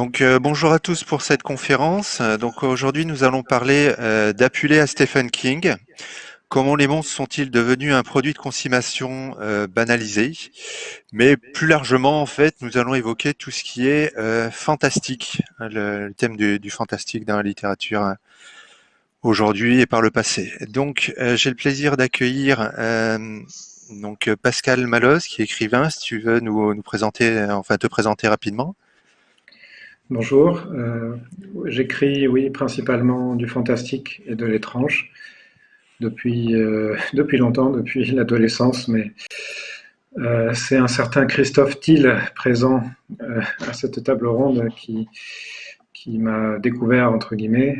Donc euh, bonjour à tous pour cette conférence. Euh, donc aujourd'hui nous allons parler euh, d'appeler à Stephen King. Comment les monstres sont-ils devenus un produit de consommation euh, banalisé? Mais plus largement en fait nous allons évoquer tout ce qui est fantastique, hein, le, thème du, fantastique dans la littérature aujourd'hui et par le passé. Donc j'ai le plaisir d'accueillir donc Pascal Malos qui est écrivain. Si tu veux nous, nous présenter, enfin te présenter rapidement. Bonjour, euh, j'écris oui principalement du fantastique et de l'étrange depuis, euh, depuis longtemps, depuis l'adolescence, mais euh, c'est un certain Christophe Thiel présent à cette table ronde qui, qui m'a découvert entre guillemets.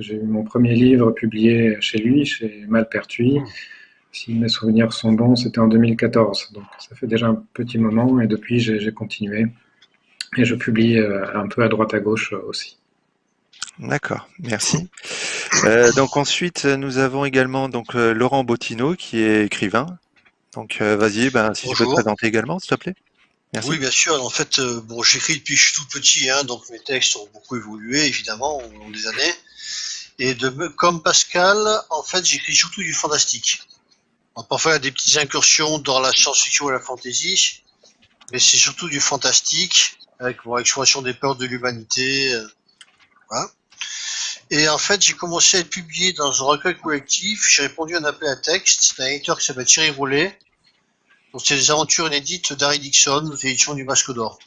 J'ai eu mon premier livre publié chez lui, chez Malpertuis. Si mes souvenirs sont bons, c'était en 2014, donc ça fait déjà un petit moment et depuis j'ai continué. Et je publie euh, un peu à droite à gauche euh, aussi. D'accord, merci. Euh, donc ensuite, nous avons également donc Laurent Bottineau qui est écrivain. Donc vas-y, ben, si tu peux te présenter également, s'il te plaît. Merci. Oui, bien sûr. En fait, bon, j'écris depuis que je suis tout petit, hein, donc mes textes ont beaucoup évolué, évidemment, au long des années. Et de, comme Pascal, en fait, j'écris surtout du fantastique. parfois, il y a des petites incursions dans la science-fiction et la fantasy, mais c'est surtout du fantastique avec mon exploration des peurs de l'humanité. Euh, voilà. Et en fait, j'ai commencé à être publié dans un recueil collectif. J'ai répondu à un appel à texte d'un éditeur qui s'appelle Thierry Rollet. Donc, c'est des aventures inédites d'Harry Dixon, l'édition du Masque d'Or.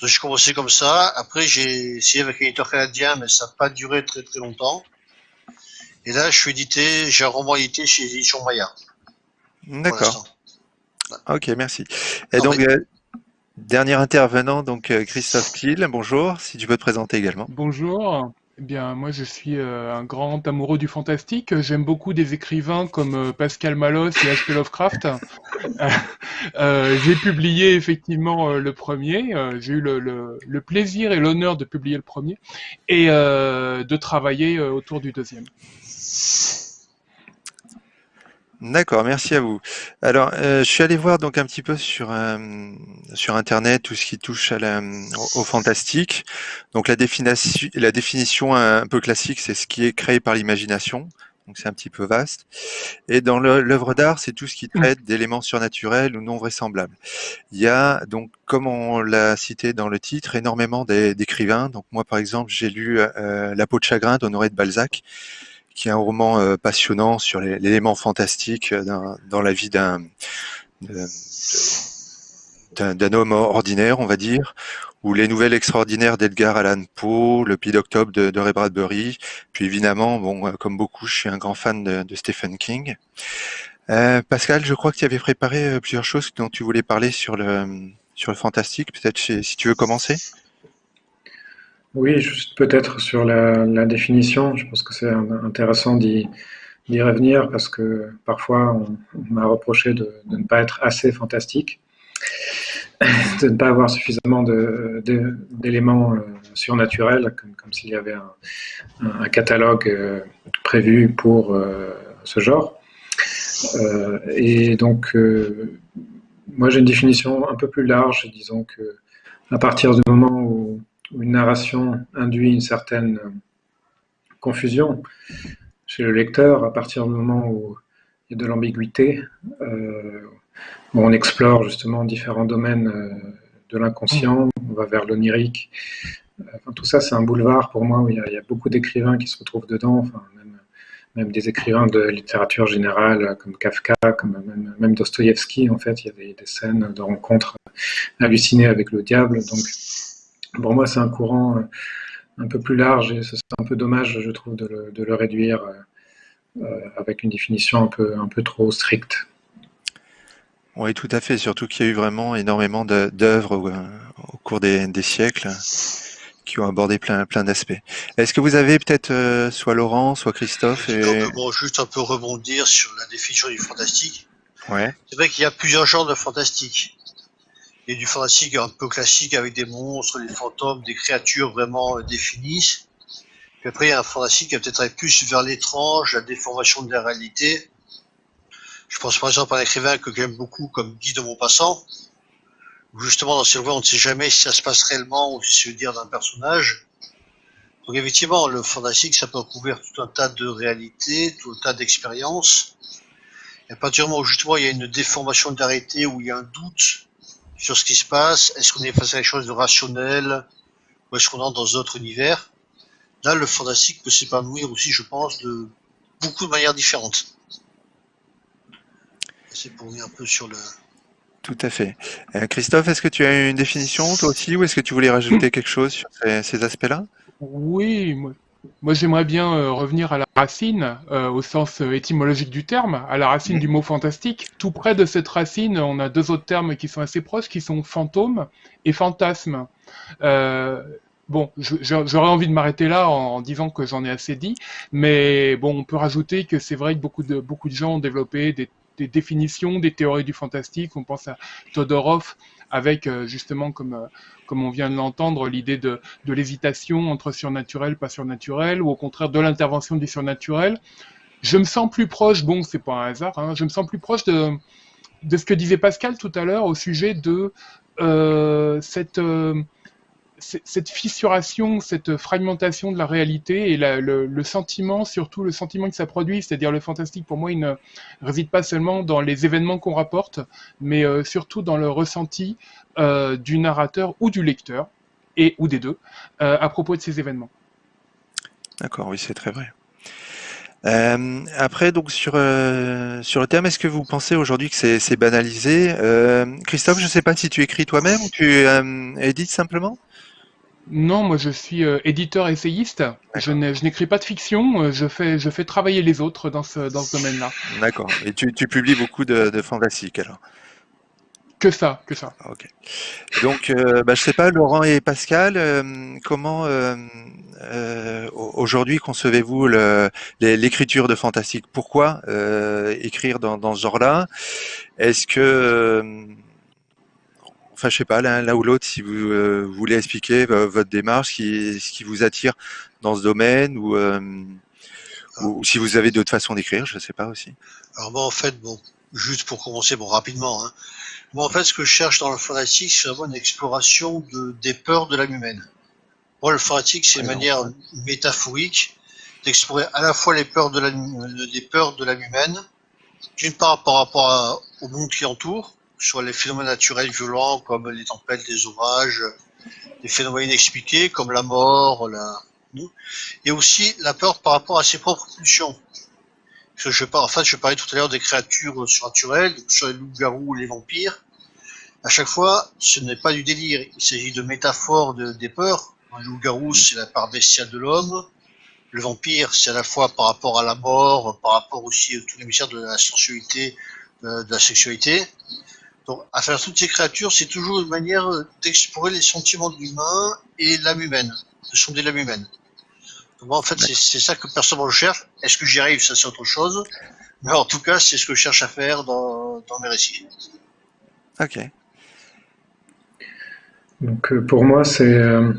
Donc, j'ai commencé comme ça. Après, j'ai essayé avec un éditeur canadien, mais ça n'a pas duré très très longtemps. Et là, je suis édité, j'ai un roman édité chez les éditions Maya. D'accord. Ok, merci. Et donc, mais... Euh, Dernier intervenant, donc euh, Christophe Kiel. Bonjour, si tu peux te présenter également. Bonjour. Eh bien, moi, je suis euh, un grand amoureux du fantastique. J'aime beaucoup des écrivains comme euh, Pascal Malos et H.P. Lovecraft. euh, j'ai publié effectivement le premier. J'ai eu le, le, le, plaisir et l'honneur de publier le premier et de travailler autour du deuxième. D'accord, merci à vous. Alors, euh, je suis allé voir donc un petit peu sur euh, sur internet tout ce qui touche à la, au, au fantastique. Donc la définition, la définition un peu classique, c'est ce qui est créé par l'imagination. Donc c'est un petit peu vaste. Et dans l'œuvre d'art, c'est tout ce qui traite d'éléments surnaturels ou non vraisemblables. Il y a donc, comme on l'a cité dans le titre, énormément d'écrivains. Donc moi, par exemple, j'ai lu euh, La peau de chagrin d'Honoré de Balzac qui est un roman euh, passionnant sur l'élément fantastique dans, dans, la vie d'un d'un homme ordinaire, on va dire, ou les nouvelles extraordinaires d'Edgar Allan Poe, le Pied d'octobre de, Ray Bradbury, puis évidemment, bon, euh, comme beaucoup, je suis un grand fan de, Stephen King. Euh, Pascal, je crois que tu avais préparé euh, plusieurs choses dont tu voulais parler sur le sur le fantastique. Peut-être si tu veux commencer. Oui, juste peut-être sur la, définition, je pense que c'est intéressant d'y revenir parce que parfois on, m'a reproché de, ne pas être assez fantastique, de ne pas avoir suffisamment d'éléments euh, surnaturels, comme, s'il y avait un, catalogue euh, prévu pour euh, ce genre. Et donc, moi j'ai une définition un peu plus large, disons que à partir du moment où une narration induit une certaine euh, confusion chez le lecteur à partir du moment où il y a de l'ambiguïté, euh, où on explore justement différents domaines euh, de l'inconscient, on va vers l'onirique. Tout ça, c'est un boulevard pour moi où il y a, beaucoup d'écrivains qui se retrouvent dedans, même, des écrivains de littérature générale comme Kafka, comme même, même en fait, il y a des, des scènes de rencontres hallucinées avec le diable. Donc, pour moi, c'est un courant euh, un peu plus large et c'est un peu dommage, je trouve, de le, de le réduire euh, euh, avec une définition un peu, un peu trop stricte. Oui, tout à fait. Surtout qu'il y a eu vraiment énormément d'œuvres au, au, cours des, des, siècles qui ont abordé plein, plein d'aspects. Est-ce que vous avez peut-être euh, soit Laurent, soit Christophe et... Donc, bon, juste un peu rebondir sur la définition du fantastique. Ouais. C'est vrai qu'il y a plusieurs genres de fantastique et du fantastique un peu classique avec des monstres, des fantômes, des créatures vraiment euh, définies. Puis après, il y a un fantastique qui va peut-être plus vers l'étrange, la déformation de la réalité. Je pense par exemple à un écrivain que j'aime beaucoup comme Guy de Maupassant, justement dans ces voies, on ne sait jamais si ça se passe réellement ou si c'est le dire d'un personnage. Donc effectivement, le fantastique, ça peut recouvrir tout un tas de réalités, tout un tas d'expériences. Et à partir du moment où justement il y a une déformation de la réalité, où il y a un doute sur ce qui se passe, est-ce qu'on est face à quelque chose de rationnel, ou est-ce qu'on entre dans d'autres univers, là le fantastique peut s'épanouir aussi, je pense, de beaucoup de manières différentes. C'est pour venir un peu sur le, tout à fait. Euh, Christophe, est-ce que tu as une définition toi aussi ou est-ce que tu voulais rajouter quelque chose sur ces, aspects-là? Oui, moi, j'aimerais bien euh, revenir à la racine, euh, au sens étymologique du terme, à la racine du mot fantastique. Tout près de cette racine, on a deux autres termes qui sont assez proches, qui sont fantôme et fantasme. bon, j'aurais envie de m'arrêter là en, disant que j'en ai assez dit, mais bon, on peut rajouter que c'est vrai que beaucoup de, beaucoup de gens ont développé des des définitions des théories du fantastique. On pense à Todorov avec euh, justement, comme, euh, comme on vient de l'entendre, l'idée de, l'hésitation entre surnaturel, pas surnaturel, ou au contraire de l'intervention du surnaturel. Je me sens plus proche, bon, c'est pas un hasard, hein, je me sens plus proche de, ce que disait Pascal tout à l'heure au sujet de euh, cette cette fissuration, cette fragmentation de la réalité et le, sentiment, surtout le sentiment que ça produit, c'est-à-dire le fantastique, pour moi, il ne réside pas seulement dans les événements qu'on rapporte, mais euh, surtout dans le ressenti euh, du narrateur ou du lecteur, et ou des deux, euh, à propos de ces événements. D'accord, oui, c'est très vrai. après, donc sur sur le thème, est-ce que vous pensez aujourd'hui que c'est banalisé? Christophe, je ne sais pas si tu écris toi-même ou tu édites simplement? Non, moi je suis euh, éditeur essayiste. Je n'écris pas de fiction, euh, je fais, je fais travailler les autres dans ce, dans ce domaine-là. D'accord. Et tu, tu, publies beaucoup de, de fantastique alors? Que ça, que ça. Ok. Donc, euh, bah, je sais pas, Laurent et Pascal, comment aujourd'hui concevez-vous l'écriture de fantastique? Pourquoi écrire dans, dans ce genre-là? Est-ce que enfin je sais pas, l'un ou l'autre, si vous euh, voulez expliquer votre démarche, ce qui vous attire dans ce domaine, ou, euh, ou si vous avez d'autres façons d'écrire, je ne sais pas aussi. Alors moi en fait, bon, juste pour commencer, bon rapidement, hein, moi en fait ce que je cherche dans le fanatique, c'est vraiment une exploration de, des peurs de l'âme humaine. Moi le fanatique, c'est une manière métaphorique d'explorer à la fois les peurs de des peurs de l'âme humaine, d'une part par rapport au monde qui entoure, sur les phénomènes naturels violents comme les tempêtes, les orages, les phénomènes inexpliqués comme la mort, la... et aussi la peur par rapport à ses propres pulsions. je en fait, je parlais tout à l'heure des créatures surnaturelles, sur les loups-garous, les vampires. À chaque fois, ce n'est pas du délire, il s'agit de métaphores de, des peurs. Le loup-garou, c'est la part bestiale de l'homme. Le vampire, c'est à la fois par rapport à la mort, par rapport aussi à tous les mystères de la sensualité, de la sexualité. Donc, à faire toutes ces créatures, c'est toujours une manière d'explorer les sentiments de l'humain et l'âme humaine, de sonder l'âme humaine. Donc, en fait, c'est ça que personnellement je cherche. Est-ce que j'y arrive? Ça, c'est autre chose. Mais en tout cas, c'est ce que je cherche à faire dans, mes récits. Ok. Donc, euh, pour moi, c'est euh,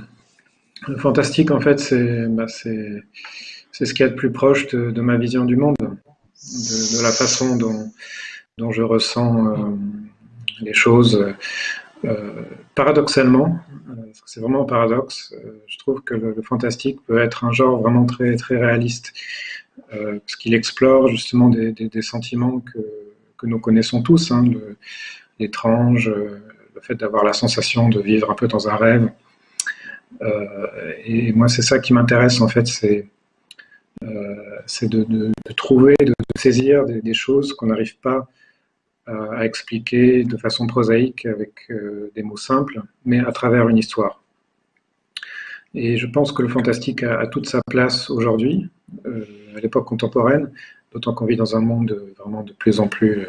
fantastique. En fait, c'est bah, c'est ce qui est le plus proche de, ma vision du monde, de, la façon dont, dont je ressens. Euh, les choses. Euh, paradoxalement, euh, c'est vraiment un paradoxe, euh, je trouve que le, fantastique peut être un genre vraiment très, très réaliste, parce qu'il explore justement des, sentiments que, que, nous connaissons tous, hein, l'étrange, le fait d'avoir la sensation de vivre un peu dans un rêve. et moi, c'est ça qui m'intéresse en fait, c'est c'est de, trouver, de, saisir des, des choses qu'on n'arrive pas à expliquer de façon prosaïque avec euh, des mots simples, mais à travers une histoire. Et je pense que le fantastique a, toute sa place aujourd'hui, euh, à l'époque contemporaine, d'autant qu'on vit dans un monde vraiment de plus en plus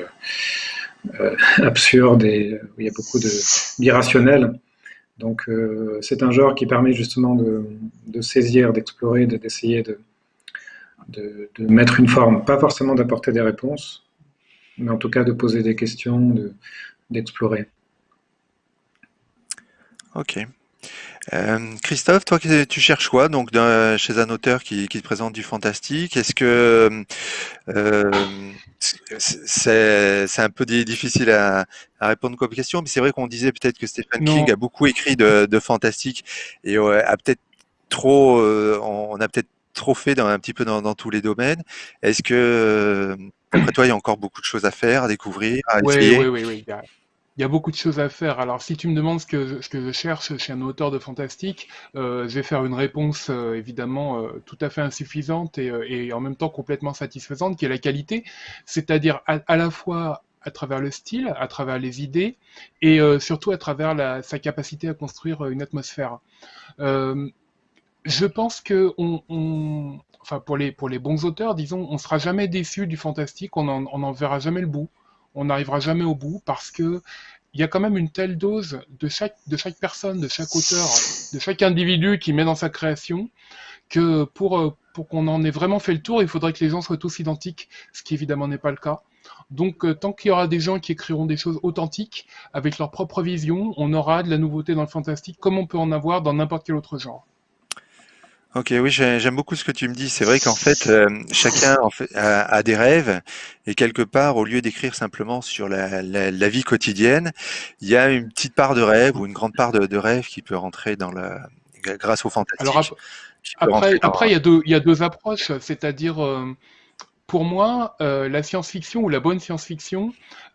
euh, absurde et où il y a beaucoup d'irrationnel. Donc c'est un genre qui permet justement de, saisir, d'explorer, d'essayer de, de, mettre une forme, pas forcément d'apporter des réponses, mais en tout cas de poser des questions, d'explorer. ok. Christophe, toi, tu cherches quoi donc chez un auteur qui, te présente du fantastique? Est-ce que c'est un peu difficile à, répondre comme question, mais c'est vrai qu'on disait peut-être que Stephen King a beaucoup écrit de, fantastique et a peut-être trop, on a peut-être trop fait dans, un petit peu dans, tous les domaines. Est-ce que, après toi, il y a encore beaucoup de choses à faire, à découvrir, à essayer Oui, oui, oui. Il y a beaucoup de choses à faire. Alors, si tu me demandes ce que, ce que je cherche chez un auteur de fantastique, euh, je vais faire une réponse euh, évidemment euh, tout à fait insuffisante et, et, en même temps complètement satisfaisante, qui est la qualité, c'est-à-dire à, la fois à travers le style, à travers les idées et surtout à travers la, sa capacité à construire une atmosphère. je pense que on, on, enfin pour les bons auteurs, disons, on sera jamais déçu du fantastique, on en, on en verra jamais le bout on n'arrivera jamais au bout parce que il y a quand même une telle dose de chaque, personne, de chaque auteur, de chaque individu qui met dans sa création, que pour, euh, pour qu'on en ait vraiment fait le tour, il faudrait que les gens soient tous identiques, ce qui évidemment n'est pas le cas. Donc euh, tant qu'il y aura des gens qui écriront des choses authentiques, avec leur propre vision, on aura de la nouveauté dans le fantastique, comme on peut en avoir dans n'importe quel autre genre. Ok, oui, j'aime beaucoup ce que tu me dis. C'est vrai qu'en fait, euh, chacun en fait, a, des rêves et quelque part, au lieu d'écrire simplement sur la, la, vie quotidienne, il y a une petite part de rêve ou une grande part de, de rêve qui peut rentrer dans la grâce au fantastique. Alors après, après, il y a deux, il y a deux approches, c'est-à-dire euh, pour moi, euh, la science-fiction ou la bonne science-fiction,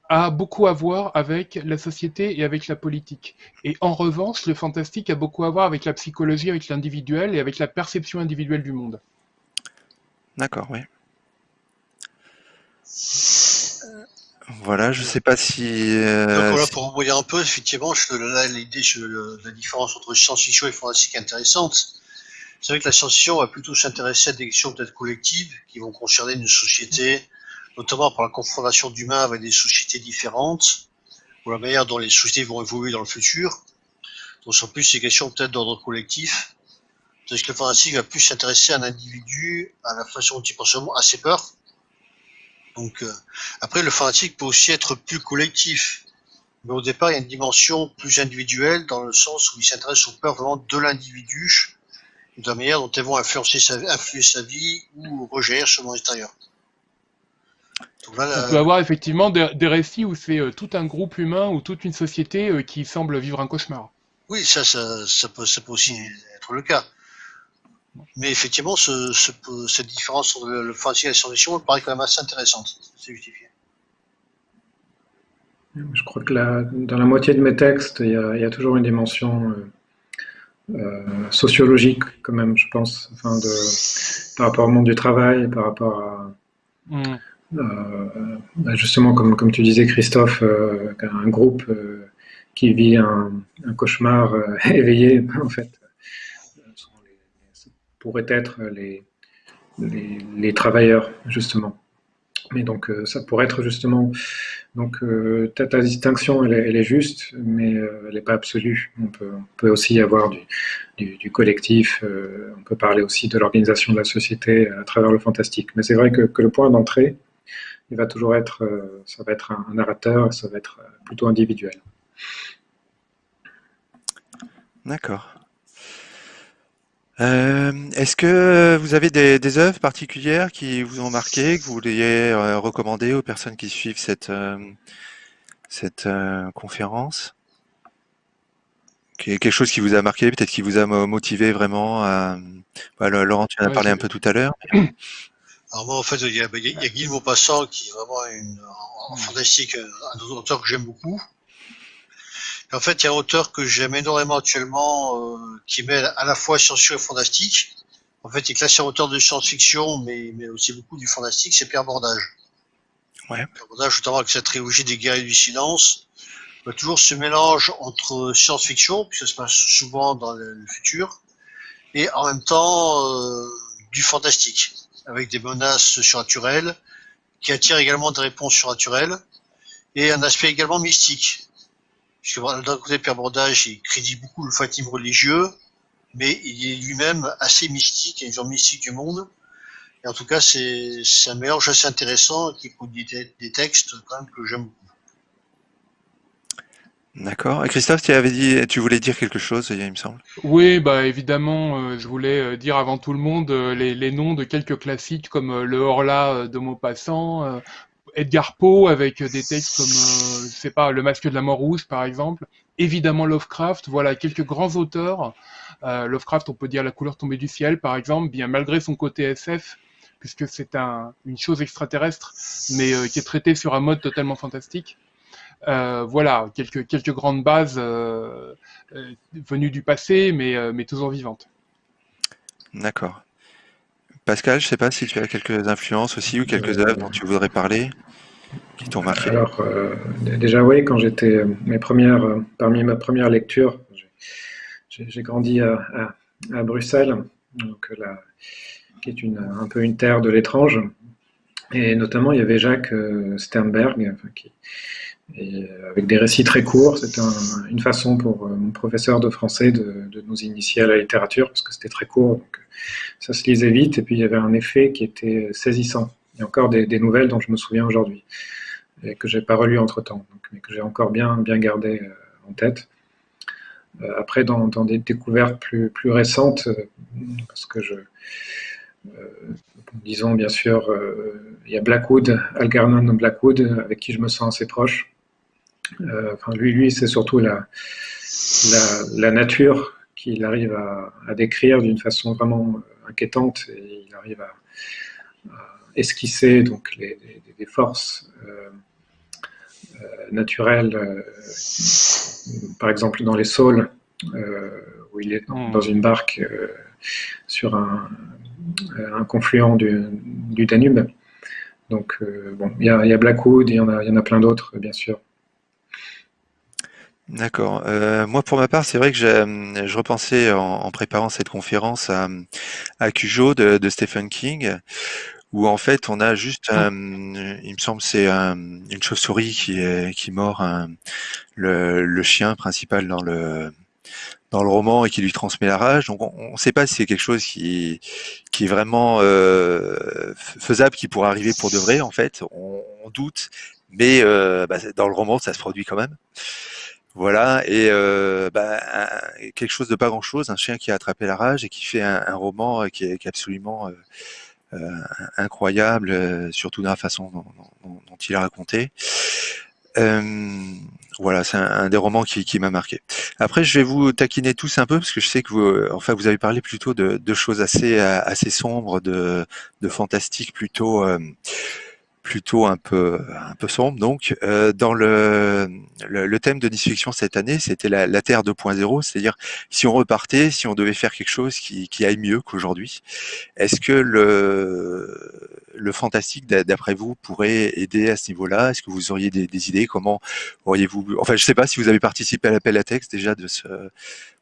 a beaucoup à voir avec la société et avec la politique. Et en revanche, le fantastique a beaucoup à voir avec la psychologie, avec l'individuel et avec la perception individuelle du monde. D'accord, oui. Voilà, je ne sais pas si. Euh, Donc voilà, pour envoyer un peu, effectivement, l'idée sur la différence entre science-fiction et fantastique est intéressante. C'est vrai que la science-fiction va plutôt s'intéresser à des questions peut-être collectives qui vont concerner une société, notamment par la confrontation d'humains avec des sociétés différentes, ou la manière dont les sociétés vont évoluer dans le futur. Donc, en plus, ces questions peut-être d'ordre collectif. Tandis que le fantastique va plus s'intéresser à un individu, à la façon dont il pense à ses peurs. Donc, euh, après, le fanatique peut aussi être plus collectif. Mais au départ, il y a une dimension plus individuelle dans le sens où il s'intéresse aux peurs vraiment de l'individu, de la manière dont elles vont influencer sa, influer sa vie ou rejaillir sur le On peut avoir effectivement des, récits où c'est euh, tout un groupe humain ou toute une société euh, qui semble vivre un cauchemar. Oui, ça, ça, peut, aussi être le cas. Mais effectivement, cette différence entre le, fantastique et la science-fiction me paraît quand même assez intéressante. C'est justifié. Je crois que dans la moitié de mes textes, il y a, toujours une dimension euh, sociologique, quand même, je pense, enfin de, par rapport au monde du travail, par rapport à. Mm. Euh, bah, justement, comme, tu disais, Christophe, euh, un groupe euh, qui vit un, cauchemar éveillé, en fait, pourrait être les, les, travailleurs, justement. Mais donc, ça pourrait être justement. Donc, ta, distinction, elle est, juste, mais elle n'est pas absolue. On peut, aussi avoir du, collectif, on peut parler aussi de l'organisation de la société à travers le fantastique. Mais c'est vrai que le point d'entrée, il va toujours être, euh, ça va être un, narrateur, ça va être euh, plutôt individuel. D'accord. Euh, est-ce que vous avez des, œuvres particulières qui vous ont marqué, que vous vouliez recommander aux personnes qui suivent cette, cette conférence? Quelque chose qui vous a marqué, peut-être qui vous a motivé vraiment à... Bah, Laurent, tu en as parlé un peu tout à l'heure. Alors moi, en fait, il y a, il y a Guy Maupassant qui est vraiment une, un fantastique, un auteur que j'aime beaucoup. en fait, il y a un auteur que j'aime énormément actuellement, euh, qui met à la fois science-fiction et fantastique. En fait, il est classé auteur de science-fiction, mais, mais aussi beaucoup du fantastique, c'est Pierre Bordage. Ouais. Pierre Bordage, notamment avec sa trilogie des guerriers du silence, il y a toujours ce mélange entre science-fiction, puis ça se passe souvent dans le, futur, et en même temps euh, du fantastique avec des menaces surnaturelles, qui attirent également des réponses surnaturelles, et un aspect également mystique. Puisque d'un côté, Pierre Bordage, il crédite beaucoup le fanatisme religieux, mais il est lui-même assez mystique, il une vision mystique du monde. Et en tout cas, c'est un mélange assez intéressant qui produit des, textes quand même que j'aime beaucoup. D'accord. Christophe, tu avais dit, tu voulais dire quelque chose, il me semble? Oui, bah évidemment, euh, je voulais euh, dire avant tout le monde euh, les, noms de quelques classiques comme euh, le Horla de Maupassant, Edgar Poe avec des textes comme, je sais pas, Le Masque de la Mort Rouge par exemple. Évidemment Lovecraft, voilà quelques grands auteurs. Lovecraft, on peut dire La couleur tombée du ciel par exemple, bien malgré son côté SF, puisque c'est un, une chose extraterrestre, mais qui est traitée sur un mode totalement fantastique. Euh, voilà, quelques, quelques grandes bases euh, euh, venues du passé, mais, euh, mais toujours vivantes. D'accord. Pascal, je sais pas si tu as quelques influences aussi ou quelques œuvres dont tu voudrais parler qui t'ont marqué. Alors, euh, déjà, oui, quand j'étais mes premières, euh, parmi ma première lecture, j'ai grandi à, à- à Bruxelles, donc la- qui est une, un peu une terre de l'étrange. Et notamment, il y avait Jacques euh, Sternberg, enfin, qui, euh, avec des récits très courts. C'était un- une façon pour euh, mon professeur de français de, nous initier à la littérature, parce que c'était très court, euh, ça se lisait vite, et puis il y avait un effet qui était saisissant. Il y a encore des, nouvelles dont je me souviens aujourd'hui et que j'ai pas relu entre temps, mais que j'ai encore bien, bien gardé en tête. Après, dans, des découvertes plus, récentes, parce que je, disons bien sûr, il y a Blackwood, Algernon Blackwood, avec qui je me sens assez proche. Euh, enfin, lui, lui, c'est surtout la, la, la nature qu'il arrive à, à décrire d'une façon vraiment inquiétante et il arrive à, à esquisser donc les, les, les forces euh, euh, naturelles, par exemple dans les saules, où il est dans, Mm. dans une barque sur un, un confluent du, du Danube. Donc, bon, il y a, il y a Blackwood, il y en a, il y en a plein d'autres, bien sûr. D'accord. Euh, moi, pour ma part, c'est vrai que hum, je repensais en, en préparant cette conférence à, à Cujo de, de Stephen King, où en fait, on a juste, Ah. hum, il me semble, c'est hum, une chauve-souris qui est, qui mord un- le, le chien principal dans le dans le roman et qui lui transmet la rage. Donc, on ne sait pas si c'est quelque chose qui qui est vraiment euh, faisable, qui pourrait arriver pour de vrai. En fait, on, on doute, mais euh, bah, dans le roman, ça se produit quand même. Voilà, et euh, bah, quelque chose de pas grand-chose, un chien qui a attrapé la rage et qui fait un, roman euh, qui est, absolument euh, incroyable, surtout dans la façon dont, il a raconté. Voilà, c'est un, des romans qui, m'a marqué. Après, je vais vous taquiner tous un peu parce que je sais que vous, enfin, vous avez parlé plutôt de, choses assez assez sombres, de, de fantastique plutôt. Plutôt un peu un peu sombre. Donc, euh, dans le, le, le thème de Nice Fiction cette année, c'était la, la Terre 2.0, c'est-à-dire si on repartait, si on devait faire quelque chose qui, qui aille mieux qu'aujourd'hui, est-ce que le, le fantastique, d'a- d'après vous, pourrait aider à ce niveau-là? Est-ce que vous auriez des, des idées? Comment auriez-vous Enfin, je sais pas si vous avez participé à l'appel à texte déjà de ce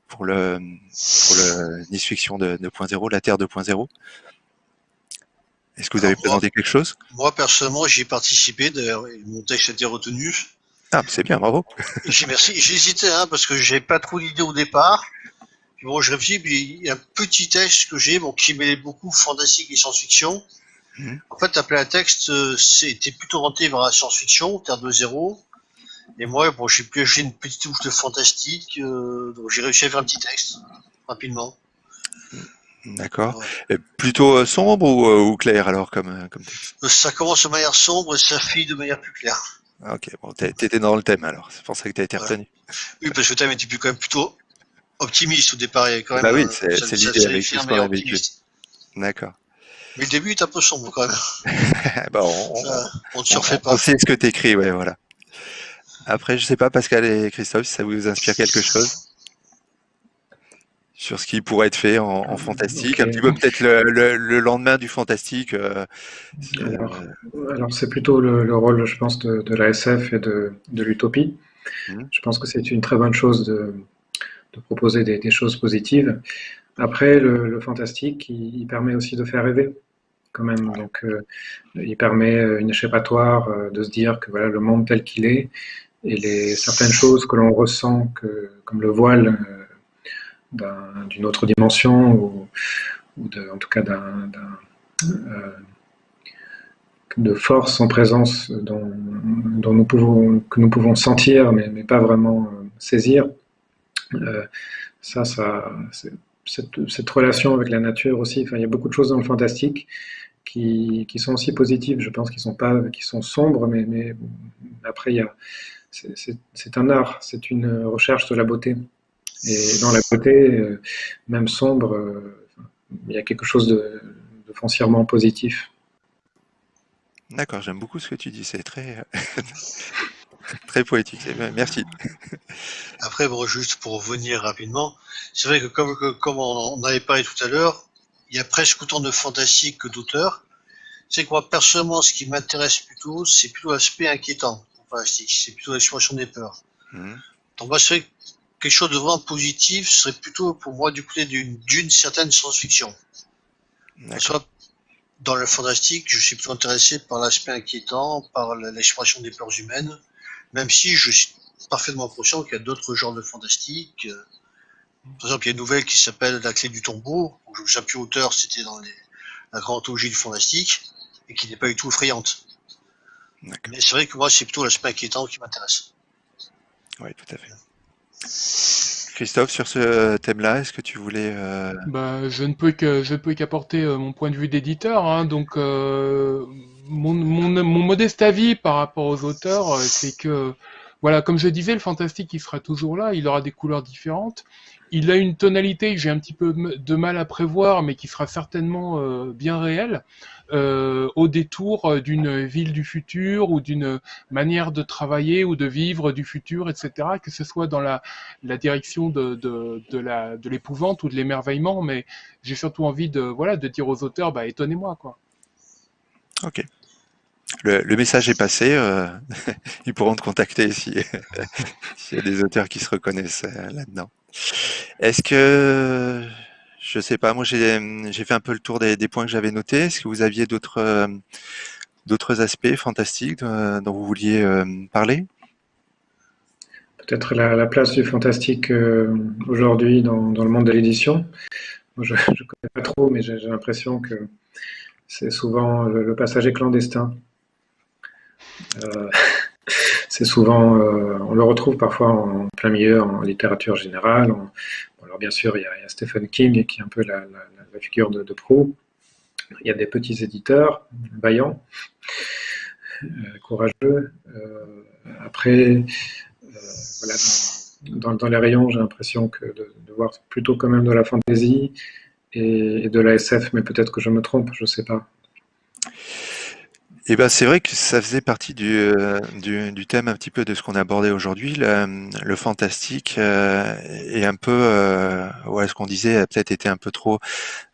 pour le pour le Nice Fiction de 2.0, la Terre 2.0. Est-ce que vous avez moi- présenté quelque chose? Moi, personnellement, j'y ai participé. D'ailleurs, mon texte a été retenu. Ah, c'est bien, bravo. Merci. Hésité, hein, parce que j'ai pas trop d'idées au départ. Puis bon, je réfléchis, puis il y a un petit texte que j'ai, bon, qui mêlait beaucoup fantastique et science-fiction. Mhm. En fait, appelé à texte, euh, c'était plutôt orienté vers la science-fiction, Terre de zéro. Et moi, bon, j'ai pioché une petite touche de fantastique, euh, donc j'ai réussi à faire un petit texte, rapidement. D'accord. Ouais. Plutôt euh, sombre ou, euh, ou clair alors comme, euh, comme texte? Ça commence de manière sombre et ça finit de manière plus claire. Ah, Ok, bon, t'étais dans le thème alors, c'est pour ça que t'as été retenu. Oui, parce que le thème était plus quand même plutôt optimiste au départ. Il y avait quand même Bah oui, c'est- l'idée avec tout ce qu'on vécu. D'accord. Mais le début est un peu sombre quand même. Bah, on, on- Ça, on ne on- surfait on pas. sait ce que t'écris, ouais, voilà. Après, je sais pas, Pascal et Christophe, si ça vous inspire quelque chose sur ce qui pourrait être fait en, en fantastique, un petit peu peut-être le, le- le lendemain du fantastique. euh, euh, Alors, alors c'est plutôt le, le rôle, je pense, de, de la SF et de, de l'utopie. Mhm. Je pense que c'est une très bonne chose de, de proposer des, des choses positives. Après, le, fantastique, il, il permet aussi de faire rêver, quand même. Donc, euh, il permet une échappatoire euh, de se dire que voilà, le monde tel qu'il est et les certaines choses que l'on ressent, que, comme le voile euh, d'un- d'une autre dimension ou, en tout cas euh, de force en présence dont, que nous pouvons sentir, mais, pas vraiment euh, saisir. ça, ça cette, relation avec la nature aussi. Enfin, il y a beaucoup de choses dans le fantastique qui, qui sont aussi positives. Je pense qu'ils sont pas, qui sont sombres, mais, mais après c'est un art, c'est une recherche de la beauté. Et dans la beauté, même sombre, il y a quelque chose de, de foncièrement positif. D'accord, j'aime beaucoup ce que tu dis, c'est très, très poétique, merci. Après, bon, juste pour revenir rapidement, c'est vrai que comme, comme on avait parlé tout à l'heure, il y a presque autant de fantastique que d'auteurs. C'est que moi, personnellement, ce qui m'intéresse plutôt, c'est plutôt l'aspect inquiétant, fantastique, c'est plutôt l'expression des peurs. Mmh. Donc moi, c'est quelque chose de vraiment positif serait plutôt pour moi du côté d'une certaine science-fiction. Soit dans le fantastique, je suis plutôt intéressé par l'aspect inquiétant, par l'expression des peurs humaines, même si je suis parfaitement conscient qu'il y a d'autres genres de fantastique. Par exemple, il y a une nouvelle qui s'appelle La clé du tombeau, où plus auteur, c'était dans les, la grande anthologie du fantastique, et qui n'est pas du tout effrayante. Mais c'est vrai que moi, c'est plutôt l'aspect inquiétant qui m'intéresse. Oui, tout à fait. Christophe, sur ce thème-là, est-ce que tu voulais... Euh... Bah, je ne peux qu'apporter euh, mon point de vue d'éditeur. Hein, donc, euh, mon, mon, modeste avis par rapport aux auteurs, c'est que, voilà, comme je disais, le fantastique, il sera toujours là, il aura des couleurs différentes. Il a une tonalité que j'ai un petit peu de mal à prévoir, mais qui sera certainement euh, bien réelle, euh, au détour euh, d'une ville du futur ou d'une manière de travailler ou de vivre du futur, etc. Que ce soit dans la, direction de l'épouvante ou de l'émerveillement, mais j'ai surtout envie de voilà de dire aux auteurs, bah étonnez-moi quoi. Ok. Le, message est passé. Euh, ils pourront te contacter s'il y a des auteurs qui se reconnaissent euh, là-dedans. Est-ce que, je sais pas, moi j'ai fait un peu le tour des, points que j'avais notés. Est-ce que vous aviez d'autres euh, aspects fantastiques dont vous vouliez parler? Peut-être la, la, place du fantastique aujourd'hui dans, le monde de l'édition. Je ne connais pas trop, mais j'ai l'impression que c'est souvent le, passager clandestin. Euh, c'est souvent, euh, on le retrouve parfois en plein milieu en littérature générale. Alors bien sûr, il y, a, Stephen King qui est un peu la, figure de, de, proue. Il y a des petits éditeurs vaillants, euh, courageux. Après, dans, les rayons, j'ai l'impression de, voir plutôt quand même de la fantaisie et, et de la SF, mais peut-être que je me trompe, je ne sais pas. Eh ben, c'est vrai que ça faisait partie du, euh, du, du, thème un petit peu de ce qu'on a abordé aujourd'hui. Le, le, fantastique euh, est un peu, euh, ouais, ce qu'on disait a peut-être été un peu trop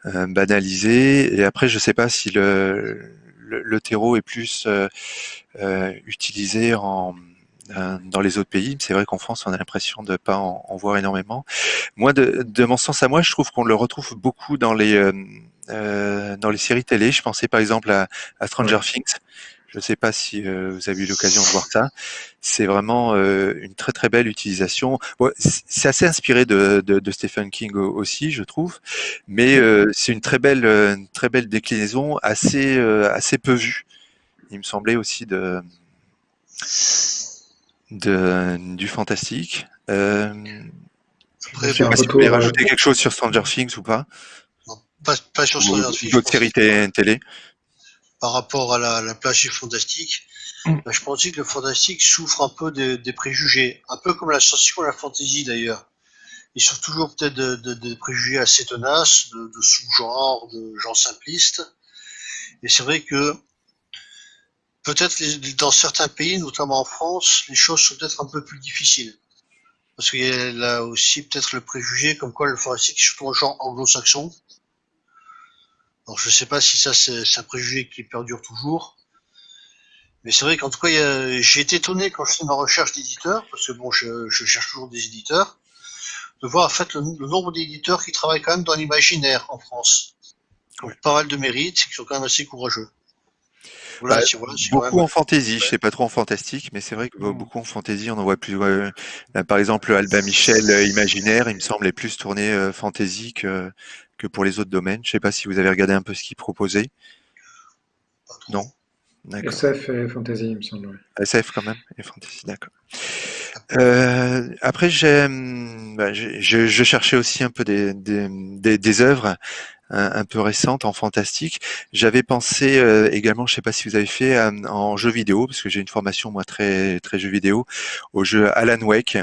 euh, banalisé. Et après, je sais pas si le, le, le terreau est plus euh, utilisé en, dans les autres pays. C'est vrai qu'en France, on a l'impression de pas en, en, voir énormément. Moi, de, de, mon sens à moi, je trouve qu'on le retrouve beaucoup dans les euh, dans les séries télé. Je pensais par exemple à, à Stranger. Things. Je ne sais pas si euh, vous avez eu l'occasion de voir ça. C'est vraiment euh, une très très belle utilisation. Bon, c'est assez inspiré de, de, de, Stephen King aussi, je trouve, mais c'est une très belle une très belle déclinaison, assez assez peu vue. Il me semblait aussi de, de du fantastique. Après, je sais pas si vous voulez rajouter quelque chose sur Stranger Things ou pas. Pas, pas sur D'autres séries télé Par rapport à la, la plage fantastique, mm. bah, je pense que le fantastique souffre un peu de, des préjugés, un peu comme la science-fiction et la fantasy d'ailleurs. Ils souffrent toujours peut-être de, de, de, préjugés assez tenaces, de, de sous-genres, de gens simplistes. Et c'est vrai que peut-être dans certains pays, notamment en France, les choses sont peut-être un peu plus difficiles. Parce qu'il y a là aussi peut-être le préjugé comme quoi le fantastique est surtout un genre anglo-saxon. Alors je ne sais pas si ça c'est un préjugé qui perdure toujours. Mais c'est vrai qu'en tout cas, j'ai été étonné quand je fais ma recherche d'éditeurs, parce que bon, je, je, cherche toujours des éditeurs, de voir en fait le, le nombre d'éditeurs qui travaillent quand même dans l'imaginaire en France. Donc, pas mal de mérites, qui sont quand même assez courageux. Voilà, bah, voilà, beaucoup même... en fantasy, je sais pas trop en fantastique, mais c'est vrai que mmh. beaucoup en fantasy, on en voit plus. Euh, là, par exemple, Alba Michel euh, Imaginaire, il me semble, est plus tourné euh, fantasy que, que pour les autres domaines. Je ne sais pas si vous avez regardé un peu ce qu'il proposait. Non? SF et fantasy, il me semble. SF quand même et fantasy, d'accord. Euh, après, j'ai, bah, je, je cherchais aussi un peu des, des, des, des œuvres un, un peu récentes en fantastique. J'avais pensé euh, également, je sais pas si vous avez fait euh, en jeu vidéo, parce que j'ai une formation moi très très jeu vidéo, au jeu Alan Wake,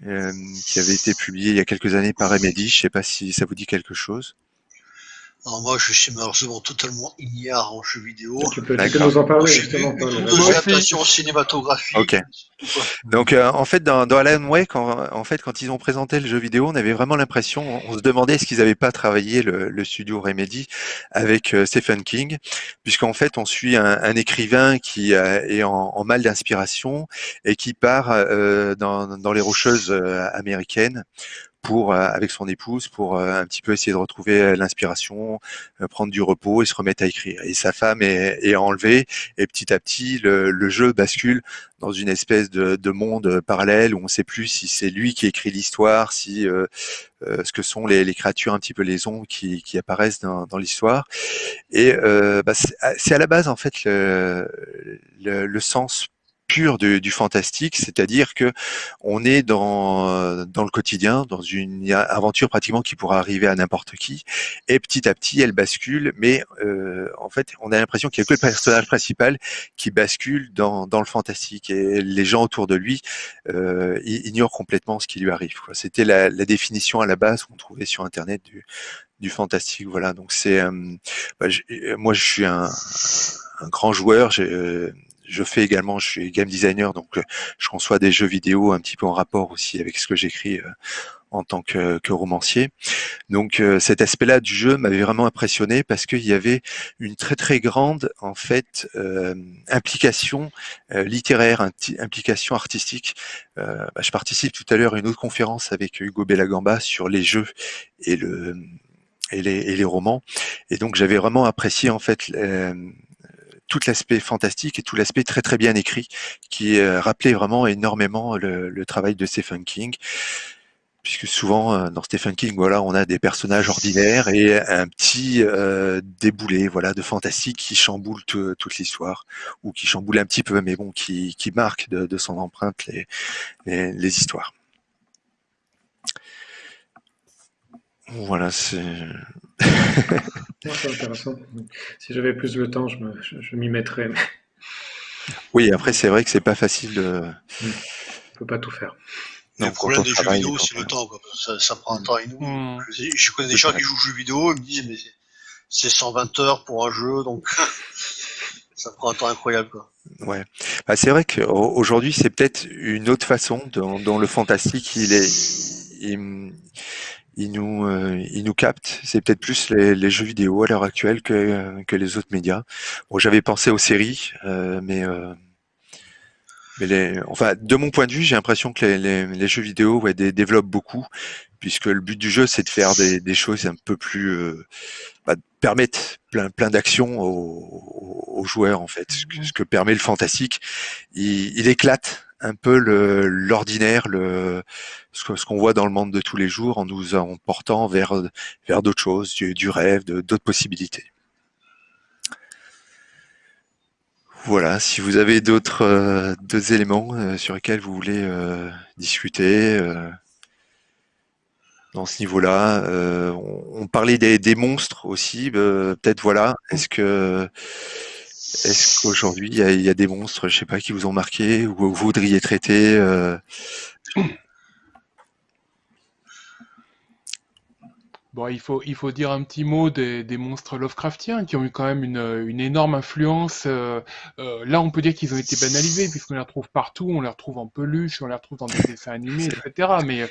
qui avait été publié il y a quelques années par Remedy. Je sais pas si ça vous dit quelque chose. Alors moi, je suis malheureusement totalement ignare en jeux vidéo. Tu peux, tu peux D'accord. nous en parler justement, cinématographiques. Ok. Donc euh, en fait dans, dans Alan Wake, en, en fait quand ils ont présenté le jeu vidéo, on avait vraiment l'impression, on, se demandait est-ce qu'ils n'avaient pas travaillé le, le studio Remedy avec euh, Stephen King, puisqu'en fait on suit un, un écrivain qui euh, est en, en mal d'inspiration et qui part euh, dans, dans les rocheuses euh, américaines pour euh, avec son épouse pour euh, un petit peu essayer de retrouver euh, l'inspiration, prendre du repos et se remettre à écrire. Et sa femme est, est enlevée et petit à petit le, le jeu bascule dans une espèce de, de monde parallèle où on ne sait plus si c'est lui qui écrit l'histoire, si euh, euh, ce que sont les, les créatures un petit peu les ombres qui, qui apparaissent dans, dans l'histoire. Et euh, bah, c'est c'est à la base en fait le, le, le sens pur du, du fantastique, c'est-à-dire que on est dans dans le quotidien, dans une aventure pratiquement qui pourra arriver à n'importe qui, et petit à petit elle bascule, mais euh, en fait on a l'impression qu'il y a que le personnage principal qui bascule dans, dans le fantastique et les gens autour de lui euh, ignorent complètement ce qui lui arrive. C'était la, la définition à la base qu'on trouvait sur internet du, du fantastique. Voilà, donc c'est euh, bah, j'ai- moi je suis un, un grand joueur. j'ai, euh, je fais également, je suis game designer, donc euh, je conçois des jeux vidéo un petit peu en rapport aussi avec ce que j'écris euh, en tant que, que romancier. Donc euh, cet aspect-là du jeu m'avait vraiment impressionné parce qu'il y avait une très très grande en fait euh, implication euh, littéraire, implication artistique. Euh, bah, je participe tout à l'heure à une autre conférence avec Hugo Bellagamba sur les jeux et le et les, et les romans. Et donc j'avais vraiment apprécié en fait tout l'aspect fantastique et tout l'aspect très très bien écrit qui euh, rappelait vraiment énormément le, travail de Stephen King. Puisque souvent euh, dans Stephen King voilà on a des personnages ordinaires et un petit euh, déboulé voilà de fantastique qui chamboule tout- toute l'histoire ou qui chamboule un petit peu mais bon qui, qui marque de, son empreinte les, les histoires voilà c'est c'est intéressant. Si j'avais plus le temps, je, me- je- je m'y mettrais. mais oui après c'est vrai que c'est pas facile de On peut pas tout faire. Non, le problème des jeux vidéo, c'est le temps. Ça, ça prend un temps. Hmm. Je, je connais des gens qui jouent aux jeux vidéo, ils me disent, mais c'est- c'est 120 heures pour un jeu, donc ça prend un temps incroyable. Quoi. Ouais, bah, c'est vrai qu'aujourd'hui c'est peut-être une autre façon dont, dont le fantastique il est, il, il nous, euh, il nous capte. C'est peut-être plus les, les jeux vidéo à l'heure actuelle que, que les autres médias. Bon, j'avais pensé aux séries, euh, mais, euh, mais les, enfin, de mon point de vue, j'ai l'impression que les, les, jeux vidéo ouais, dé- développent beaucoup, puisque le but du jeu c'est de faire des, des choses un peu plus, euh, bah, permettre plein, plein d'actions aux- aux joueurs en fait. Ce que, ce que permet le fantastique, il, il éclate un peu l'ordinaire, le, ce ce qu'on voit dans le monde de tous les jours, en nous emportant vers vers d'autres choses, du, rêve, d'autres possibilités. Voilà, si vous avez d'autres euh, éléments euh, sur lesquels vous voulez euh, discuter dans ce niveau-là, on, on parlait des, des monstres aussi, peut-être voilà, est-ce que est-ce qu'aujourd'hui il y a, il y a des monstres, je sais pas, qui vous ont marqué ou vous voudriez traiter euh, Bon, il faut, il faut dire un petit mot des, des monstres Lovecraftiens qui ont eu quand même une, une énorme influence. euh, euh, là, on peut dire qu'ils ont été banalisés puisqu'on les retrouve partout, on les retrouve en peluche, on les retrouve dans des dessins animés, etc. Mais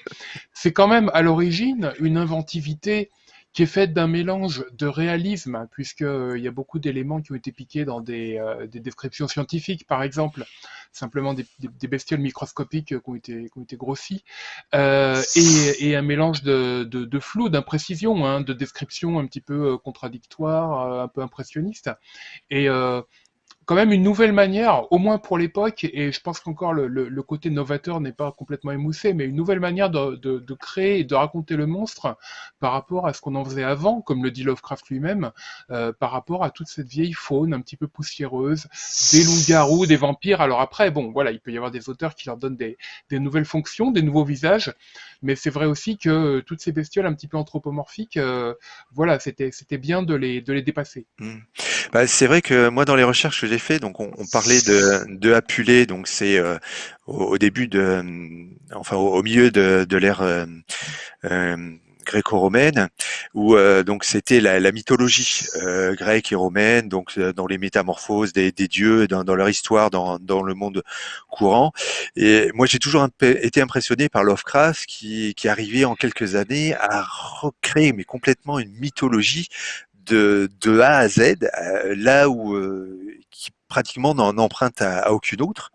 c'est quand même à l'origine une inventivité qui est faite d'un mélange de réalisme, puisque euh, y a beaucoup d'éléments qui ont été piqués dans des, euh, des descriptions scientifiques, par exemple, simplement des, bestioles microscopiques qui ont été, qui grossies, euh, et, un mélange de, flou, d'imprécision, hein, de descriptions un petit peu contradictoires, un peu impressionnistes. Et quand même une nouvelle manière, au moins pour l'époque, et je pense qu'encore le, côté novateur n'est pas complètement émoussé, mais une nouvelle manière de, créer et de raconter le monstre par rapport à ce qu'on en faisait avant, comme le dit Lovecraft lui-même, euh, par rapport à toute cette vieille faune un petit peu poussiéreuse, des loups-garous, des vampires. Alors après, bon, voilà, il peut y avoir des auteurs qui leur donnent des, nouvelles fonctions, des nouveaux visages, mais c'est vrai aussi que toutes ces bestioles un petit peu anthropomorphiques, euh, voilà, c'était bien de les dépasser. Mmh. C'est vrai que moi dans les recherches que j'ai donc on, parlait de de Apulé, donc c'est euh, au, début de, enfin au, milieu de, l'ère euh, euh gréco-romaine, où euh, donc c'était la, mythologie grecque et romaine, donc dans les métamorphoses des, dieux, dans, leur histoire, dans, le monde courant. Et moi, j'ai toujours été impressionné par Lovecraft, qui, qui arrivait en quelques années à recréer, mais complètement une mythologie de, de A à Z, là où pratiquement n'en emprunte à, à aucune autre.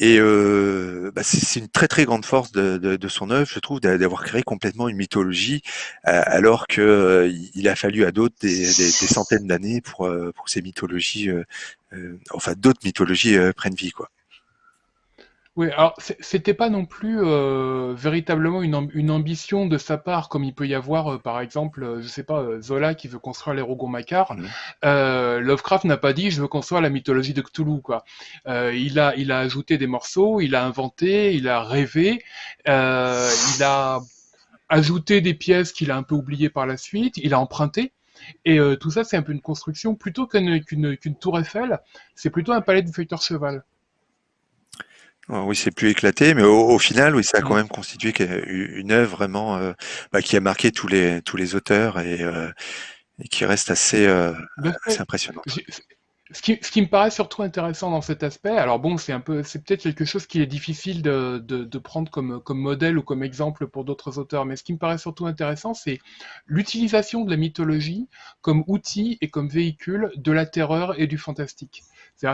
Et euh, bah c'est une très très grande force de, son œuvre, je trouve, d'avoir créé complètement une mythologie, euh, alors que euh, il a fallu à d'autres des, centaines d'années pour, pour ces mythologies, enfin d'autres mythologies prennent vie, quoi. Oui, alors c'était pas non plus euh, véritablement une, une, ambition de sa part, comme il peut y avoir, euh, par exemple, euh, je sais pas, Zola qui veut construire les Rougon-Macquart. Mmh. Lovecraft n'a pas dit je veux construire la mythologie de Cthulhu, quoi. il a, il a ajouté des morceaux, il a inventé, il a rêvé, il a ajouté des pièces qu'il a un peu oubliées par la suite, il a emprunté. Et tout ça, c'est un peu une construction plutôt qu'une tour Eiffel, c'est plutôt un palais de feuilleteur cheval. Oh, oui, c'est plus éclaté, mais au, au, final, oui, ça a quand même constitué une œuvre vraiment euh, bah, qui a marqué tous les tous les auteurs et, euh, et qui reste assez, euh, assez impressionnant. Ce qui, ce qui, me paraît surtout intéressant dans cet aspect, alors bon, c'est un peu, c'est peut-être quelque chose qui est difficile de, de, de, prendre comme, comme modèle ou comme exemple pour d'autres auteurs, mais ce qui me paraît surtout intéressant, c'est l'utilisation de la mythologie comme outil et comme véhicule de la terreur et du fantastique.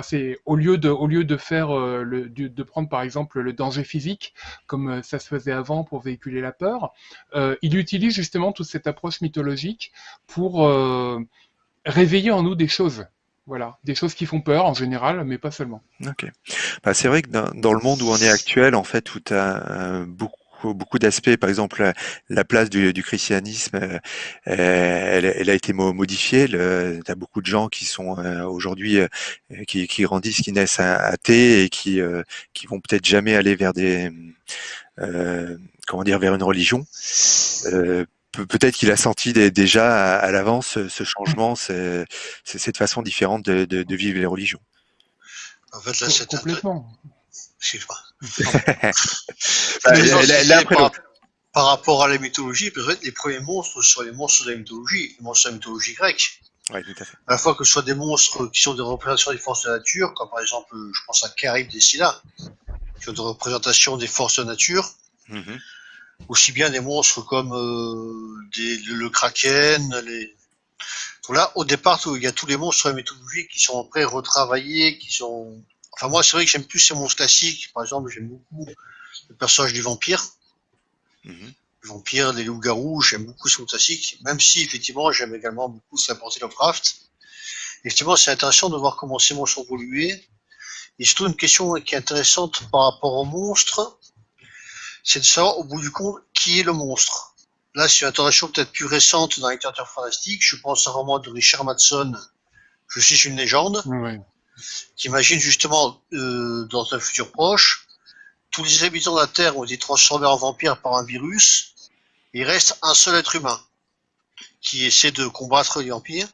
C'est au lieu de au lieu de faire euh, le, de, prendre par exemple le danger physique comme euh, ça se faisait avant pour véhiculer la peur, euh, il utilise justement toute cette approche mythologique pour réveiller en nous des choses. Voilà, des choses qui font peur en général, mais pas seulement. Ok. Bah, c'est vrai que dans, dans, le monde où on est actuel, en fait, où tu as beaucoup beaucoup d'aspects. Par exemple, la, place du, du christianisme, euh, elle, elle, a été modifiée. Tu as beaucoup de gens qui sont euh, aujourd'hui euh, qui, qui, grandissent, qui naissent athées et qui qui vont peut-être jamais aller vers des comment dire vers une religion. Peut-être qu'il a senti déjà à, l'avance ce changement, cette façon différente de, de, de vivre les religions. En fait, là, c'est complètement. Excuse-moi. Par, rapport à la mythologie, peut-être les premiers monstres sont les monstres de la mythologie, les monstres de la mythologie grecque. Oui, tout à fait. À la fois que ce soit des monstres qui sont des représentations des forces de la nature, comme par exemple, je pense à Charybde et Scylla, qui ont des représentations des forces de la nature, mm-hmm. aussi bien des monstres comme euh, des, le, kraken, les... Donc là, au départ, il y a tous les monstres de la mythologie qui sont après retravaillés, qui sont Enfin, moi, c'est vrai que j'aime plus ces monstres classiques. Par exemple, j'aime beaucoup le personnage du vampire. Mhm. Le vampire, les loups-garous, j'aime beaucoup ces monstres classiques. Même si, effectivement, j'aime également beaucoup ce qu'a Lovecraft. Effectivement, c'est intéressant de voir comment ces monstres ont évolué. Et surtout, une question qui est intéressante par rapport aux monstres, c'est de savoir, au bout du compte, qui est le monstre. Là, c'est une interrogation peut-être plus récente dans la littérature fantastique. Je pense à un roman de Richard Madson, Je suis une légende. Oui qui imagine justement euh, dans un futur proche, tous les habitants de la Terre ont été transformés en vampires par un virus, il reste un seul être humain qui essaie de combattre les vampires,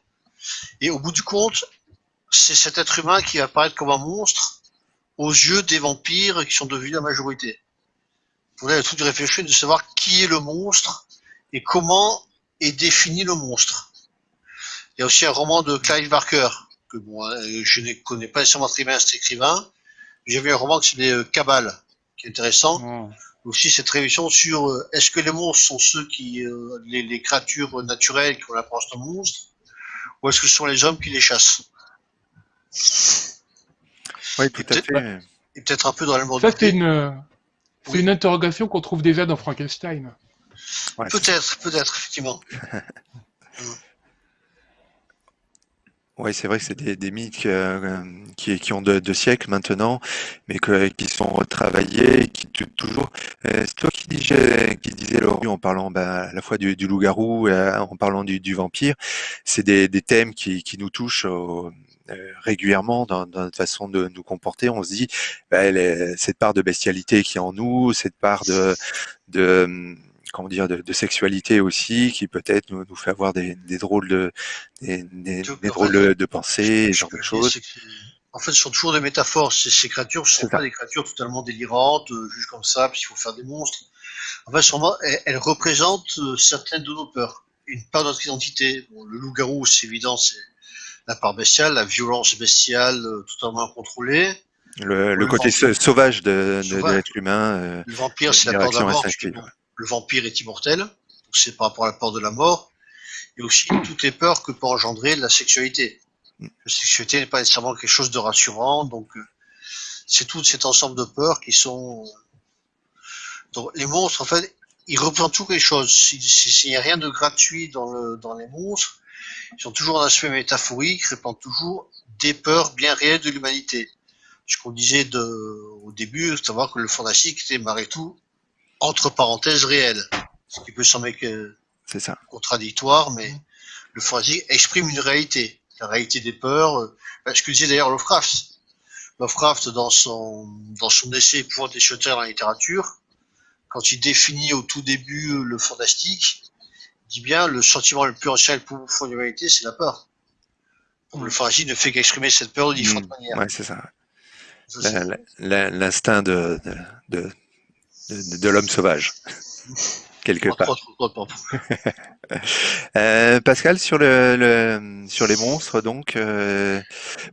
et au bout du compte, c'est cet être humain qui va apparaître comme un monstre aux yeux des vampires qui sont devenus la majorité. Vous avez tout de réfléchir de savoir qui est le monstre et comment est défini le monstre. Il y a aussi un roman de Clive Barker que moi, euh, je ne connais pas nécessairement très bien cet écrivain. J'ai vu un roman qui s'appelait euh, Cabal, qui est intéressant. Oh. Aussi cette révision sur euh, est-ce que les monstres sont ceux qui, les, les, créatures naturelles qui ont l'apparence de monstres, ou est-ce que ce sont les hommes qui les chassent? Oui, tout à fait. Et peut-être un peu dans le monde. Ça, c'est une, c'est une interrogation qu'on trouve déjà dans Frankenstein. peut-être, peut-être, effectivement. Oui, c'est vrai que c'est des, des mythes euh, qui, qui ont deux, siècles maintenant, mais que, qui sont retravaillés, qui toujours. Euh, c'est toi qui disais, qui disais en parlant bah, à la fois du, loup-garou, euh, en parlant du, vampire. C'est des, des, thèmes qui, qui nous touchent régulièrement dans, dans, notre façon de nous comporter. On se dit, bah, cette part de bestialité qui est en nous, cette part de, de comment dire, de, sexualité aussi, qui peut-être nous, nous, fait avoir des, des drôles de, des, des, drôles de pensées, ce genre de choses. En fait, ce sont toujours des métaphores. Ces, ces créatures ne sont pas des créatures totalement délirantes, euh, juste comme ça, puis il faut faire des monstres. En fait, elles, elles représentent euh, certaines de nos peurs, une part de notre identité. le loup-garou, c'est évident, c'est la part bestiale, la violence bestiale euh, totalement incontrôlée. Le, le, côté sauvage de, de, l'être humain. le vampire, c'est la peur de la mort le vampire est immortel, c'est par rapport à la peur de la mort, et aussi toutes les peurs que peut engendrer la sexualité. La sexualité n'est pas nécessairement quelque chose de rassurant, donc euh, c'est tout cet ensemble de peurs qui sont... Donc, les monstres, en fait, ils représentent toujours quelque chose. S'il n'y a rien de gratuit dans, le, dans les monstres, ils sont toujours un aspect métaphorique, répandent toujours des peurs bien réelles de l'humanité. Ce qu'on disait de, au début, savoir que le fantastique était malgré tout entre parenthèses réelles. Ce qui peut sembler que ça. contradictoire, mais le fantasy exprime une réalité. La réalité des peurs. Euh, ce que disait d'ailleurs Lovecraft. Lovecraft, dans son, dans son essai Pouvoir des shutters dans la littérature, quand il définit au tout début euh, le fantastique, il dit bien le sentiment le plus ancien et le plus profond de l'humanité, c'est la peur. Le fantasy ne fait qu'exprimer cette peur de différentes mmh. manières. Ouais, c'est ça. L'instinct de, de de, l'homme sauvage, quelque part. euh, Pascal, sur le, sur les monstres, donc, euh,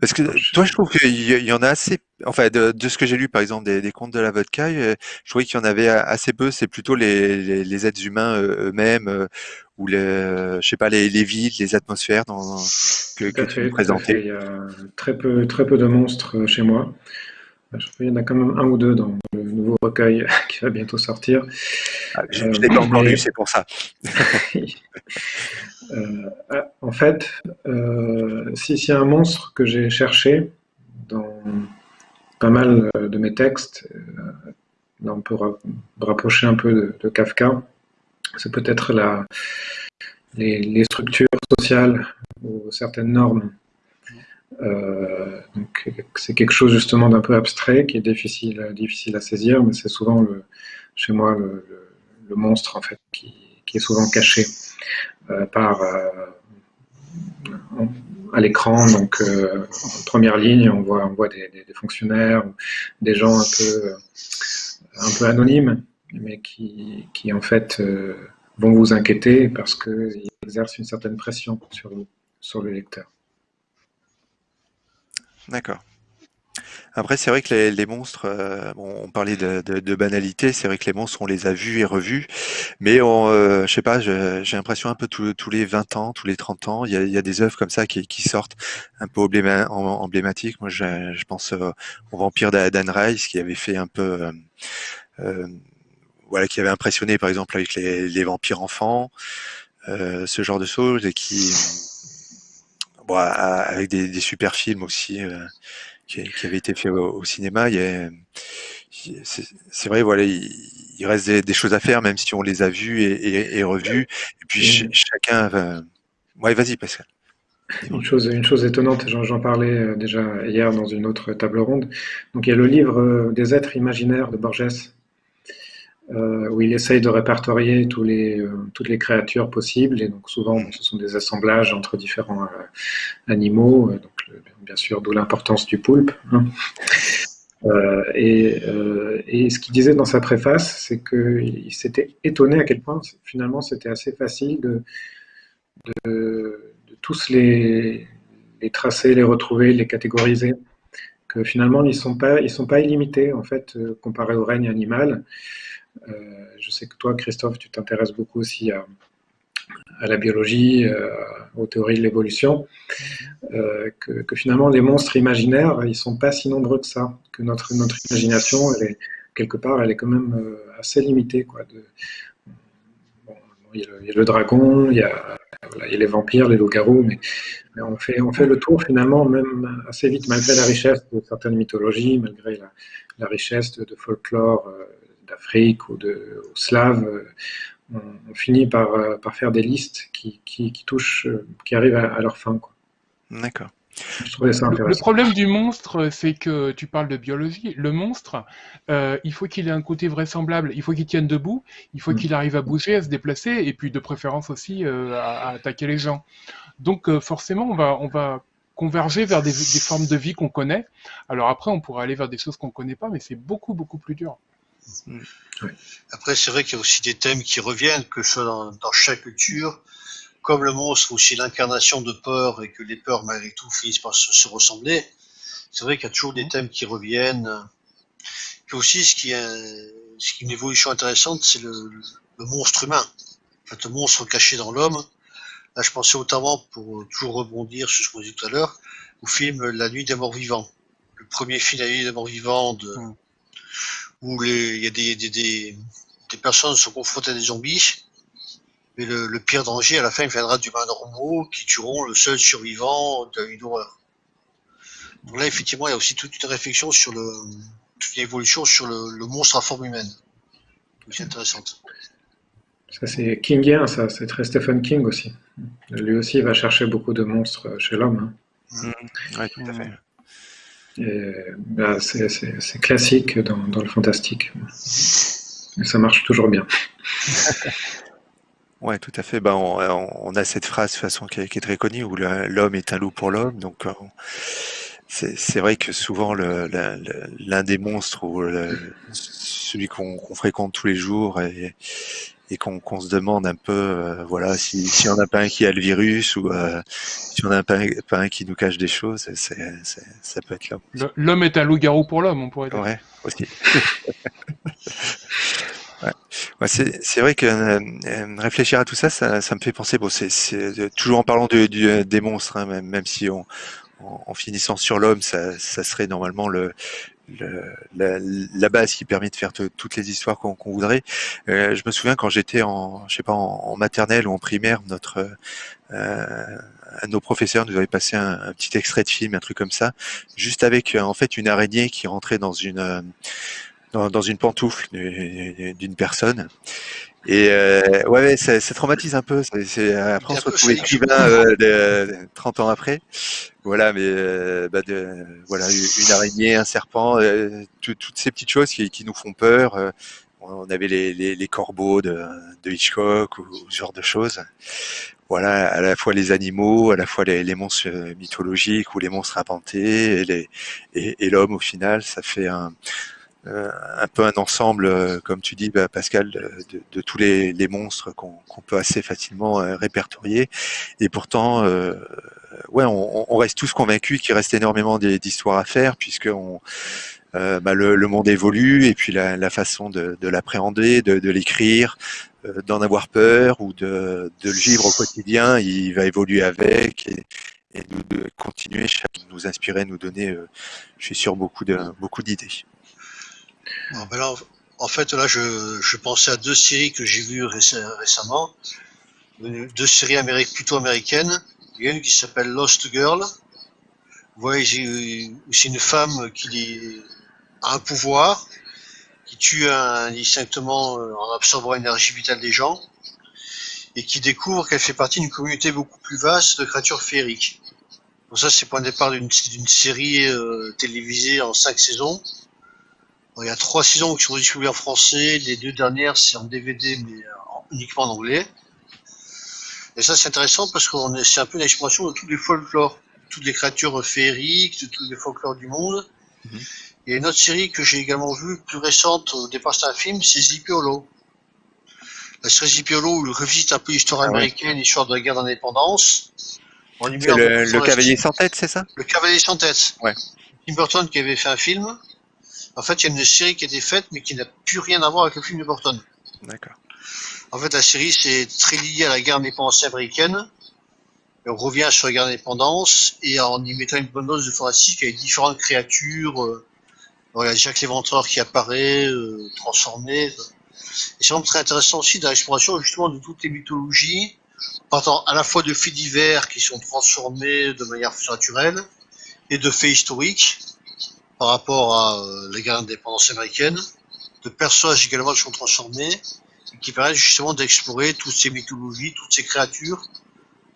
parce que toi, je trouve qu'il y, en a assez. Enfin, de, de ce que j'ai lu, par exemple, des, des contes de la vodka, euh, je trouvais qu'il y en avait assez peu. C'est plutôt les, les, êtres humains euh, eux-mêmes ou les, je sais pas, les, les villes, les atmosphères dans, que, que tu présentais. Il y a très peu, très peu de monstres chez moi. Il y en a quand même un ou deux dans le nouveau recueil qui va bientôt sortir. Ah, je ne l'ai pas encore lu, c'est pour ça. Euh, ah, en fait, euh, si c'est un monstre que j'ai cherché dans pas mal euh, de mes textes, là on peut rapprocher un peu de, Kafka, c'est peut-être les, structures sociales ou certaines normes euh, c'est quelque chose justement d'un peu abstrait qui est difficile, difficile à saisir, mais c'est souvent le, chez moi le, monstre en fait qui, est souvent caché euh, par euh, à l'écran. Donc en première ligne, on voit, on voit des, fonctionnaires, des gens un peu un peu anonymes, mais qui, qui en fait vont vous inquiéter parce qu'ils exercent une certaine pression sur, sur le lecteur. D'accord. Après, c'est vrai que les, monstres, euh, on parlait de, banalité, c'est vrai que les monstres, on les a vus et revus, mais on, euh, je sais pas, j'ai l'impression un peu tous les 20 ans, tous les 30 ans, il y a, des œuvres comme ça qui, sortent un peu emblématiques. Moi, je, pense euh, au Vampire d'Anne Rice, qui avait fait un peu, voilà, qui avait impressionné, par exemple, avec les, vampires enfants, ce genre de choses, et qui bon, avec des, des, super films aussi euh, qui, qui, avaient été faits au, cinéma. C'est vrai, voilà, il, reste des, des, choses à faire, même si on les a vus et, et, et revus. Et puis chacun. Va... Ouais, vas-y, Pascal. Une chose, une chose étonnante, j'en parlais euh, déjà hier dans une autre table ronde. Donc il y a le livre euh, des êtres imaginaires de Borges, euh, où il essaye de répertorier tous les, euh, toutes les créatures possibles. Et donc souvent, ce sont des assemblages entre différents euh, animaux. donc, bien sûr, d'où l'importance du poulpe. Hein. Et, ce qu'il disait dans sa préface, c'est qu'il s'était étonné à quel point finalement c'était assez facile de, tous les, tracer, les retrouver, les catégoriser. Que finalement, ils ne sont, pas, sont pas illimités, en fait, comparé au règne animal. Euh, je sais que toi, Christophe, tu t'intéresses beaucoup aussi à, la biologie, euh, aux théories de l'évolution, euh, que, finalement les monstres imaginaires, ils sont pas si nombreux que ça, que notre, imagination, quelque part, elle est quand même assez limitée. Il, y a le, dragon, il y a les vampires, les loups-garous, mais, on, fait, le tour finalement, même assez vite, malgré la richesse de certaines mythologies, malgré la, richesse de, folklore d'Afrique ou de ou slave. Euh, on, finit par, par, faire des listes qui, qui, touchent, qui arrivent à, leur fin. D'accord. Le problème du monstre, c'est que tu parles de biologie. Le monstre, euh, il faut qu'il ait un côté vraisemblable. Il faut qu'il tienne debout. Il faut mm. qu'il arrive à bouger, à se déplacer, et puis de préférence aussi euh, à, attaquer les gens. Donc euh, forcément, on va, on va converger vers des, formes de vie qu'on connaît. Alors après, on pourrait aller vers des choses qu'on ne connaît pas, mais c'est beaucoup, beaucoup plus dur. Mm. Après, c'est vrai qu'il y a aussi des thèmes qui reviennent, que ce soit dans, dans chaque culture comme le monstre aussi l'incarnation de peur et que les peurs malgré tout finissent par se, ressembler, c'est vrai qu'il y a toujours des mmh. thèmes qui reviennent. Puis aussi, ce qui est, ce qui est une évolution intéressante, c'est le, monstre humain. En fait, le monstre caché dans l'homme. Là, je pensais notamment, pour toujours rebondir sur ce qu'on disait tout à l'heure, au film La Nuit des Morts Vivants. Le premier film La Nuit des Morts Vivants, de, mmh. Où il y a des, des, des, des personnes sont confrontées à des zombies mais le, pire danger, à la fin, viendra d'humains normaux qui tueront le seul survivant d'une horreur. Donc là, effectivement, il y a aussi toute une réflexion sur le, toute une évolution sur le, monstre à forme humaine. C'est intéressante. Ça, c'est Kingien, ça. C'est très Stephen King aussi. Lui aussi, il va chercher beaucoup de monstres chez l'homme. Hein. Mmh. Oui, tout à fait. Bah, c'est classique dans, le fantastique. Ça marche toujours bien. Ouais, tout à fait. Ben, on, a cette phrase façon qui est, très connue où l'homme est un loup pour l'homme. Donc, euh, c'est vrai que souvent l'un des monstres ou celui qu'on fréquente tous les jours et, qu'on se demande un peu, euh, voilà, si, si on n'a pas un qui a le virus ou euh, si on n'a pas, pas, un qui nous cache des choses, ça peut être l'homme. L'homme est un loup-garou pour l'homme, on pourrait dire. Ouais, aussi. Ouais. c'est vrai que euh, euh, réfléchir à tout ça, ça, me fait penser. Bon, c'est toujours en parlant de, des monstres, hein, même, même, si on, en, finissant sur l'homme, ça, ça, serait normalement le, la, base qui permet de faire toutes les histoires qu'on voudrait. Euh, je me souviens quand j'étais en, je sais pas, en, maternelle ou en primaire, notre euh, un de nos professeurs nous avait passé un, un, petit extrait de film, un truc comme ça, juste avec en fait une araignée qui rentrait dans une dans, une pantoufle d'une personne. Et euh, ouais, ça, traumatise un peu. C'est, après, on se retrouve écrivain euh, 30 ans après. Voilà, mais euh, bah de, voilà, une araignée, un serpent, euh, toutes ces petites choses qui, qui nous font peur. Euh, on avait les, les, les corbeaux de, de, Hitchcock ou, ce genre de choses. Voilà, à la fois les animaux, à la fois les, les monstres mythologiques ou les monstres inventés et, les, et, et l'homme au final, ça fait un, euh, un peu un ensemble, euh, comme tu dis, bah, Pascal, de, de, tous les, les monstres qu'on peut assez facilement euh, répertorier. Et pourtant, ouais, on, on, reste tous convaincus qu'il reste énormément d'histoires à faire, puisque on, bah, le, le, monde évolue et puis la, la façon de, de l'appréhender, de, de l'écrire, d'en avoir peur ou de, de, le vivre au quotidien, il va évoluer avec et, et de, continuer, chaque, nous inspirer, nous donner, je suis sûr, beaucoup de beaucoup Ben en fait, là, je, pensais à deux séries que j'ai vues récemment. Deux séries plutôt américaines. Il y a une qui s'appelle Lost Girl. Voyez, c'est une femme qui a un pouvoir, qui tue indistinctement euh, en absorbant l'énergie vitale des gens, et qui découvre qu'elle fait partie d'une communauté beaucoup plus vaste de créatures féeriques. Donc ça, c'est point de départ d'une série euh, télévisée en cinq saisons il y a trois saisons qui sont distribuées en français, les deux dernières c'est en DVD mais uniquement en anglais. Et ça c'est intéressant parce que c'est un peu une exploration de tous les folklores, toutes les créatures féeriques, de tous les folklores du monde. Y a une autre série que j'ai également vue, plus récente, au départ c'est un film, c'est Zipiolo. La série Zipiolo où il revisite un peu l'histoire ah américaine, l'histoire de la guerre d'indépendance. Le, le cavalier sans tête, c'est ça? Le cavalier sans tête. Ouais. Tim Burton qui avait fait un film. En fait, il y a une série qui a été faite, mais qui n'a plus rien à voir avec le film de Burton. D'accord. En fait, la série, c'est très lié à la guerre d'indépendance américaine. on revient sur la guerre d'indépendance et en y mettant une bonne dose de fantastique avec différentes créatures. Euh, il y a Jacques l'Éventreur qui apparaît, euh, transformé. Et c'est vraiment très intéressant aussi dans l'exploration justement de toutes les mythologies partant à la fois de faits divers qui sont transformés de manière naturelle et de faits historiques par rapport à euh, les guerres d'indépendance américaine, de personnages également qui sont transformés et qui permettent justement d'explorer toutes ces mythologies, toutes ces créatures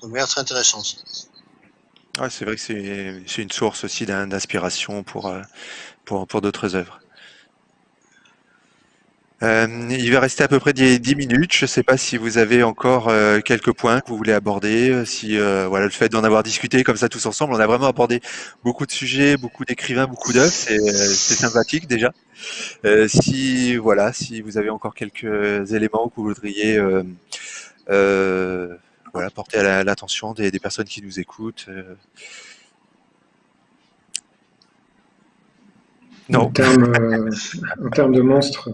de manière très intéressante. Ouais, c'est vrai que c'est une source aussi d'in- d'inspiration euh, pour, pour d'autres œuvres. Euh, il va rester à peu près 10 10 minutes. Je ne sais pas si vous avez encore euh, quelques points que vous voulez aborder. euh, Si voilà le fait d'en avoir discuté comme ça tous ensemble, on a vraiment abordé beaucoup de sujets, beaucoup d'écrivains, beaucoup d'œuvres. C'est sympathique déjà. Si voilà, si vous avez encore quelques éléments que vous voudriez voilà porter à la- l'attention des personnes qui nous écoutent. Euh. En termes, euh, en termes de monstres,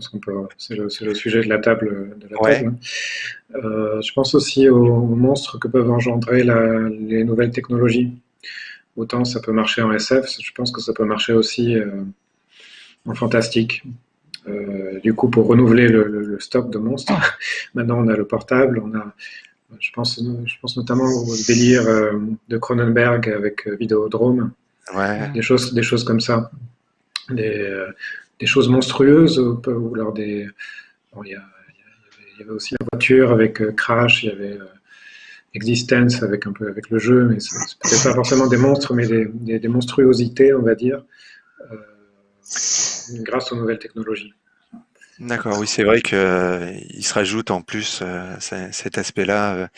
c'est le, sujet de la table, de la Ouais. table, hein. Euh, je pense aussi aux, aux monstres que peuvent engendrer la- les nouvelles technologies. Autant ça peut marcher en SF, je pense que ça peut marcher aussi euh, en fantastique. Du coup, pour renouveler le, le- le stock de monstres, maintenant on a le portable, on a, je pense, je pense notamment au délire de Cronenberg avec Vidéodrome, Ouais. des choses, des choses comme ça, des, euh, des choses monstrueuses ou, alors des, il y, avait- aussi la voiture avec euh, Crash, il y avait euh, Existence avec un peu avec le jeu, mais c'est peut-être pas forcément des monstres, mais des, monstruosités, on va dire, grâce aux nouvelles technologies. D'accord, oui, c'est vrai que euh, il se rajoute en plus cet aspect-là,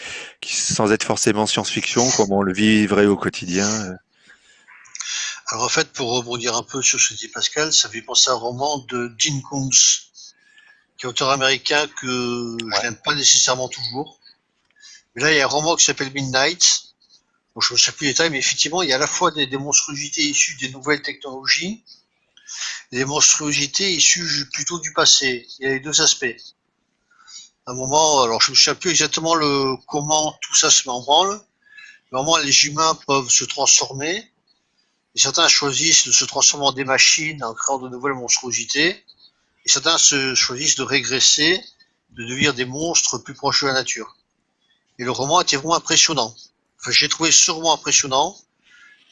sans être forcément science-fiction, comme on le vivrait au quotidien. Alors en fait, pour rebondir un peu sur ce que dit Pascal, ça fait penser à un roman de Dean Koontz, qui est auteur américain que je n'aime pas nécessairement toujours. Mais là, il y a un roman qui s'appelle Midnight. Bon, je ne sais plus les détails, mais effectivement, il y a à la fois des, des monstruosités issues des nouvelles technologies et des monstruosités issues plutôt du passé. Il y a les deux aspects. À un moment, alors je ne me souviens plus exactement le, comment tout ça se met en branle. Mais à un moment, les humains peuvent se transformer. Et certains choisissent de se transformer en des machines en créant de nouvelles monstruosités. Et certains se choisissent de régresser, de devenir des monstres plus proches de la nature. Et le roman était vraiment impressionnant. Enfin, j'ai trouvé roman impressionnant,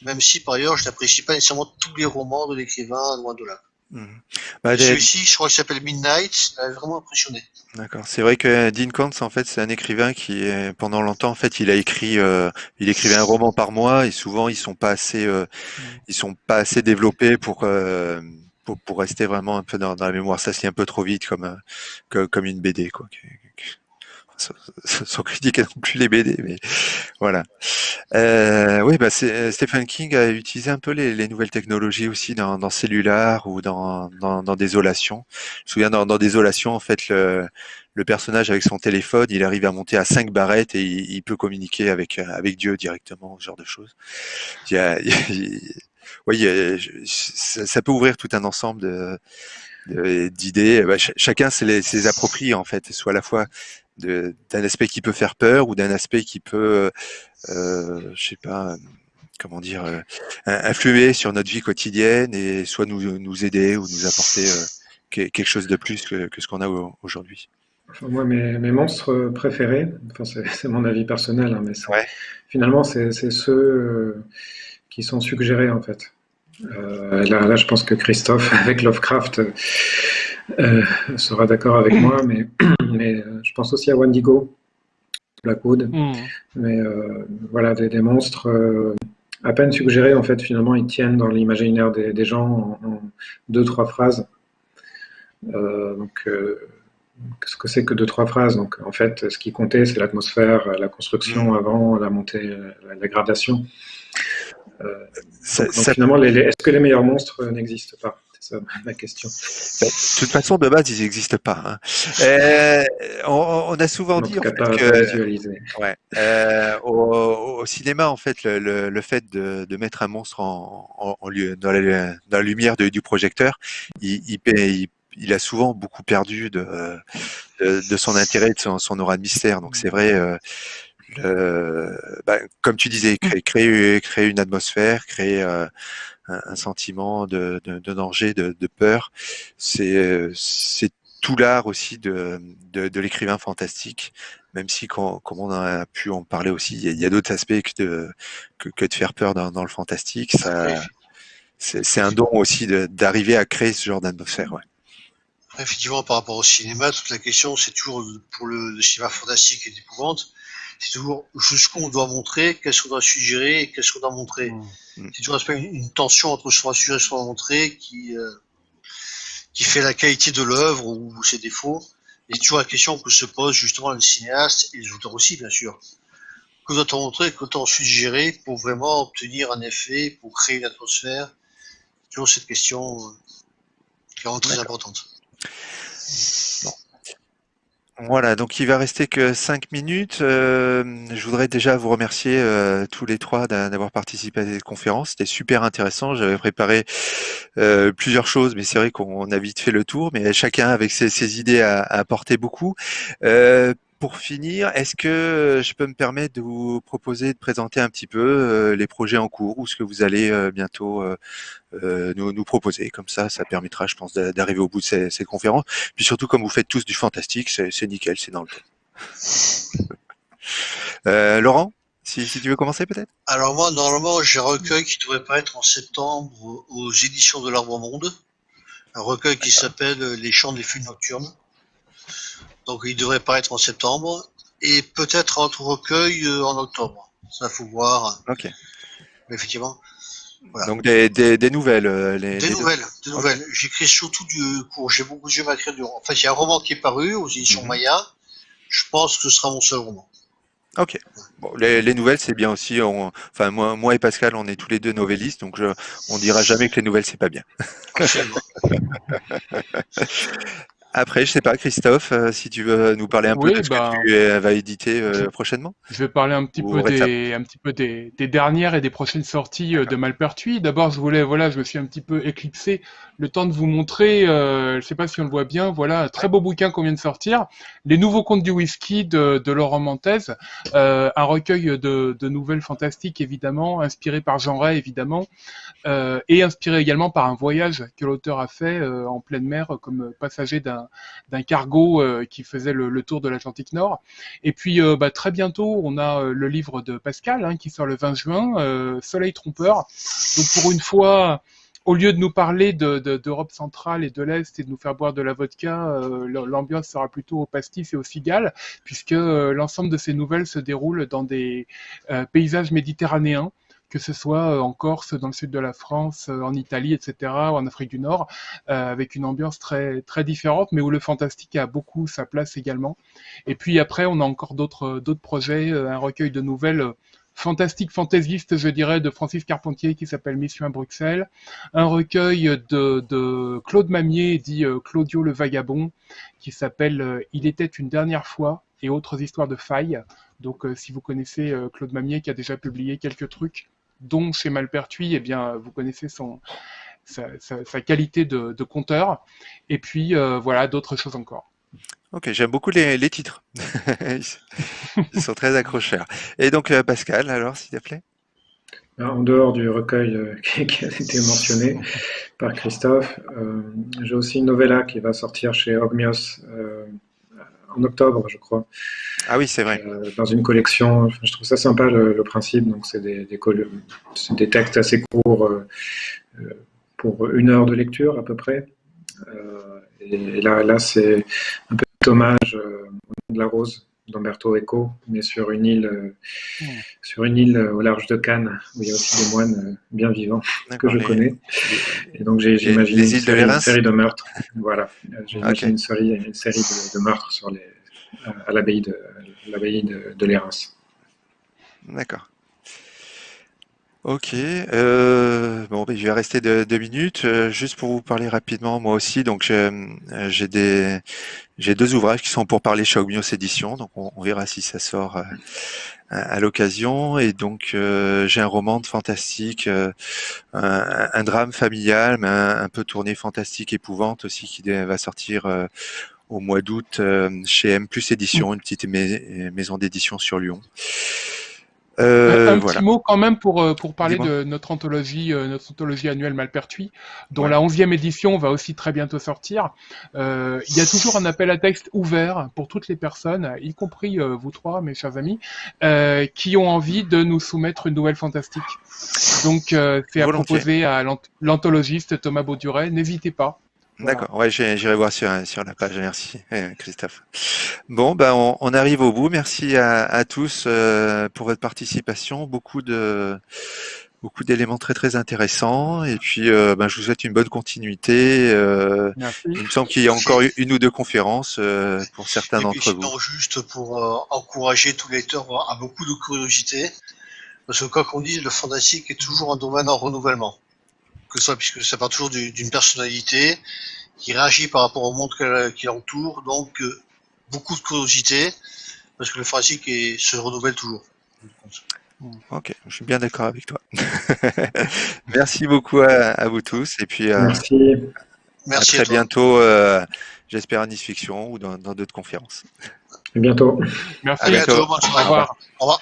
même si par ailleurs je n'apprécie pas nécessairement tous les romans de l'écrivain, loin de là. Mhm. Bah, Celui-ci, je crois qu'il s'appelle Midnight, il m'a vraiment impressionné. D'accord. C'est vrai que Dean Koontz, en fait, c'est un écrivain qui, pendant longtemps, en fait, il a écrit, euh, il écrivait un roman par mois, et souvent, ils sont pas assez, euh, ils sont pas assez développés pour, euh, pour, pour rester vraiment un peu dans, dans la mémoire. Ça se lit un peu trop vite, comme, euh, que- comme une BD, quoi. Sans, critiquer non plus les BD, mais voilà. Euh, oui, bah c'est, Stephen King a utilisé un peu les, les nouvelles technologies aussi dans, dans Cellular ou dans, dans, dans Désolation. Je me souviens dans, dans Désolation, en fait, le, le personnage avec son téléphone, il arrive à monter à cinq barrettes et il, peut communiquer avec, avec Dieu directement, ce genre de choses. Il y a, il oui, ça, peut ouvrir tout un ensemble de, d'idées. Bah, ch- chacun se les, se approprie en fait, soit à la fois d'un aspect qui peut faire peur ou d'un aspect qui peut, euh, je sais pas, euh, comment dire, euh, in- influer sur notre vie quotidienne et soit nous, nous aider ou nous apporter euh, que- quelque chose de plus que, que ce qu'on a au- aujourd'hui. Moi, mes, mes monstres préférés, enfin, c'est mon avis personnel, hein, mais Ouais. finalement, c'est ceux euh, qui sont suggérés, en fait. Euh, là, là, je pense que Christophe, avec Lovecraft, euh, sera d'accord avec moi, mais, mais euh, je pense aussi à Wendigo, Blackwood, Hmm. mais euh, voilà, des, des monstres euh, à peine suggérés, en fait, finalement, ils tiennent dans l'imaginaire des, des gens en, en deux, trois phrases. Euh, donc, euh, qu'est-ce que c'est que deux, trois phrases? Donc, en fait, ce qui comptait, c'est l'atmosphère, la construction avant, la montée, la, la gradation. Euh, Ça- donc, donc, ça- finalement, est-ce que les meilleurs monstres n'existent pas? C'est ça ma question. de toute façon, de base, ils n'existent pas. hein. Euh, on, on a souvent En dit en cas, fait, pas, que. Ouais. Euh, au, au cinéma, en fait, le, le, le fait de, de mettre un monstre en, en, en lieu- dans, la, dans la lumière de- du projecteur, il, il, paie- il- il a souvent beaucoup perdu de, de, de son intérêt, de son, son aura de mystère. Donc c'est vrai, euh, le, bah, comme tu disais, créer, créer, créer une atmosphère, créer euh, un, un sentiment de, de, de danger, de, de peur, c'est tout l'art aussi de, de, l'écrivain fantastique, même si, comme on a pu en parler aussi, il y a, d'autres aspects que de, que, de faire peur dans, le fantastique. Ça, c'est un don aussi d'arriver à créer ce genre d'atmosphère. Ouais. Effectivement, par rapport au cinéma, toute la question, c'est toujours pour le, cinéma fantastique et d'épouvante, c'est toujours jusqu'où on doit montrer, qu'est-ce qu'on doit suggérer et qu'est-ce qu'on doit montrer. Mmh. C'est toujours une, une, tension entre ce qu'on doit suggérer et ce qu'on doit montrer qui, euh, qui fait la qualité de l'œuvre ou ses défauts. Et c'est toujours la question que se pose justement le cinéaste et les auteurs aussi, bien sûr. Que doit-on montrer, que doit-on suggérer pour vraiment obtenir un effet, pour créer une atmosphère? C'est toujours cette question euh, qui est vraiment très importante. Voilà, donc il va rester que cinq minutes. Euh, je voudrais déjà vous remercier euh, tous les trois d'avoir participé à cette conférence. C'était super intéressant. J'avais préparé euh, plusieurs choses, mais c'est vrai qu'on a vite fait le tour. Mais chacun avec ses, idées a, apporté beaucoup pour finir, est-ce que je peux me permettre de vous proposer de présenter un petit peu euh, les projets en cours ou ce que vous allez euh, bientôt euh, nous, proposer? Comme ça, ça permettra, je pense, d'arriver au bout de ces, ces, conférences. Puis surtout, comme vous faites tous du fantastique, c'est nickel, c'est dans le temps. Laurent si, si, tu veux commencer peut-être? Alors moi, normalement, j'ai un recueil qui devrait paraître en septembre aux éditions de l'Arbre Monde. Un recueil qui s'appelle Les Chants des Funes Nocturnes. Donc il devrait paraître en septembre et peut-être un autre recueil euh, en octobre. Ça faut voir. Ok. Mais effectivement. Voilà. Donc des, des, des nouvelles. Euh, les, des, nouvelles des nouvelles. J'écris surtout du cours. J'ai beaucoup de à écrire du. En fait, il y a un roman qui est paru aux éditions mhm. Maya. Je pense que ce sera mon seul roman. Ok. Bon, les, les, nouvelles, c'est bien aussi. On, enfin, moi, moi et Pascal, on est tous les deux novellistes, donc je, on dira jamais que les nouvelles, c'est pas bien. Après, je sais pas, Christophe, euh, si tu veux nous parler un peu de ce que bah, tu vas éditer euh, prochainement. Je vais parler un petit peu des, un petit peu des, des, dernières et des prochaines sorties euh, de Malpertuis. D'abord, je voulais, voilà, je me suis un petit peu éclipsé le temps de vous montrer. je sais pas si on le voit bien. Voilà, un très beau bouquin qu'on vient de sortir, Les Nouveaux Contes du Whisky de, de Laurent Montez, un recueil de, de, nouvelles fantastiques évidemment, inspiré par Jean Ray évidemment, et inspiré également par un voyage que l'auteur a fait en pleine mer comme passager d'un d'un cargo euh, qui faisait le, tour de l'Atlantique Nord. Et puis euh, bah, très bientôt, on a euh, le livre de Pascal hein, qui sort le 20 juin, Soleil trompeur. Donc pour une fois, au lieu de nous parler d'Europe centrale et de l'Est et de nous faire boire de la vodka, l'ambiance sera plutôt au pastis et au cigale, puisque l'ensemble de ces nouvelles se déroulent dans des paysages méditerranéens que ce soit euh, en Corse, dans le sud de la France, euh, en Italie, etc., ou en Afrique du Nord, euh, avec une ambiance très, très différente, mais où le fantastique a beaucoup sa place également. Et puis après, on a encore d'autres projets, un recueil de nouvelles fantastique fantaisiste, je dirais, de Francis Carpentier qui s'appelle Mission à Bruxelles, un recueil de, de Claude Mamier, dit Claudio le Vagabond, qui s'appelle Il était une dernière fois et autres histoires de failles. Donc si vous connaissez Claude Mamier qui a déjà publié quelques trucs dont chez Malpertuis, eh bien, vous connaissez son, sa, qualité de, de, conteur. Et puis, euh, voilà, d'autres choses encore. Ok, j'aime beaucoup les, les titres. Ils sont très accrocheurs. Et donc, euh, Pascal, alors, s'il te plaît? En dehors du recueil euh, qui a été mentionné par Christophe, j'ai aussi une novella qui va sortir chez Ogmios en octobre, je crois. Ah oui, c'est vrai. Euh, dans une collection. Je trouve ça sympa le, principe. Donc, c'est des, des, des, textes assez courts euh, euh, pour une heure de lecture à peu près. et là, là c'est un peu hommage de la rose d'Umberto Eco, mais sur une île, sur une île au large de Cannes, où il y a aussi des moines bien vivants que je connais. Et donc j'ai imaginé une, série de meurtres. Voilà, j'ai imaginé une série, une série de, de meurtres sur les, à l'abbaye de, l'abbaye de, de D'accord. Ok. Euh, bon, ben, je vais rester deux, minutes. Euh, juste pour vous parler rapidement, moi aussi. Donc, euh, j'ai des, j'ai deux ouvrages qui sont pour parler chez Ogmios Édition. Donc, on, verra si ça sort à, l'occasion. Et donc, j'ai un roman de fantastique, un, drame familial, mais un, peu tourné fantastique épouvante aussi, qui va sortir au mois d'août chez M Plus Édition, une petite maison d'édition sur Lyon. Euh, un voilà. petit mot quand même pour, euh, pour parler de notre anthologie, euh, notre anthologie annuelle Malpertuis, dont Ouais. la onzième édition va aussi très bientôt sortir. Euh, il y a toujours un appel à texte ouvert pour toutes les personnes, y compris vous trois, mes chers amis, euh, qui ont envie de nous soumettre une nouvelle fantastique. Donc c'est à proposer à l'anth- l'anthologiste Thomas Bauduret. N'hésitez pas. Voilà. D'accord, ouais, j'ai- j'irai voir sur, sur la page, merci euh, Christophe. Bon, ben on, on arrive au bout. Merci à, à tous euh, pour votre participation. Beaucoup de beaucoup d'éléments très très intéressants. Et puis, euh, ben, je vous souhaite une bonne continuité. Euh, il me semble qu'il y a encore une ou deux conférences euh, pour certains d'entre vous. juste pour euh, encourager tous les lecteurs à beaucoup de curiosité, parce que quoi qu'on dise, le fantastique est toujours un domaine en renouvellement. Que ce soit, puisque ça part toujours du- d'une personnalité qui réagit par rapport au monde qu'elle- qui l'entoure, donc euh, beaucoup de curiosité, parce que le fantastique est- se renouvelle toujours. Ok, je suis bien d'accord avec toi. Merci beaucoup à, à vous tous. Et puis, euh, Merci. à Merci très à bientôt, euh, j'espère à Nice Fiction ou dans d'autres conférences. À bientôt. Merci. À bientôt, bientôt. Au revoir. Au revoir.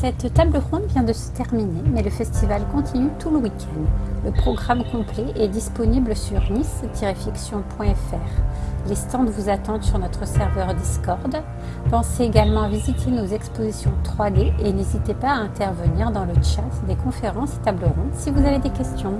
Cette table ronde vient de se terminer, mais le festival continue tout le week-end. Le programme complet est disponible sur nice-fiction.fr. Les stands vous attendent sur notre serveur Discord. Pensez également à visiter nos expositions 3D et n'hésitez pas à intervenir dans le chat des conférences et tables rondes si vous avez des questions.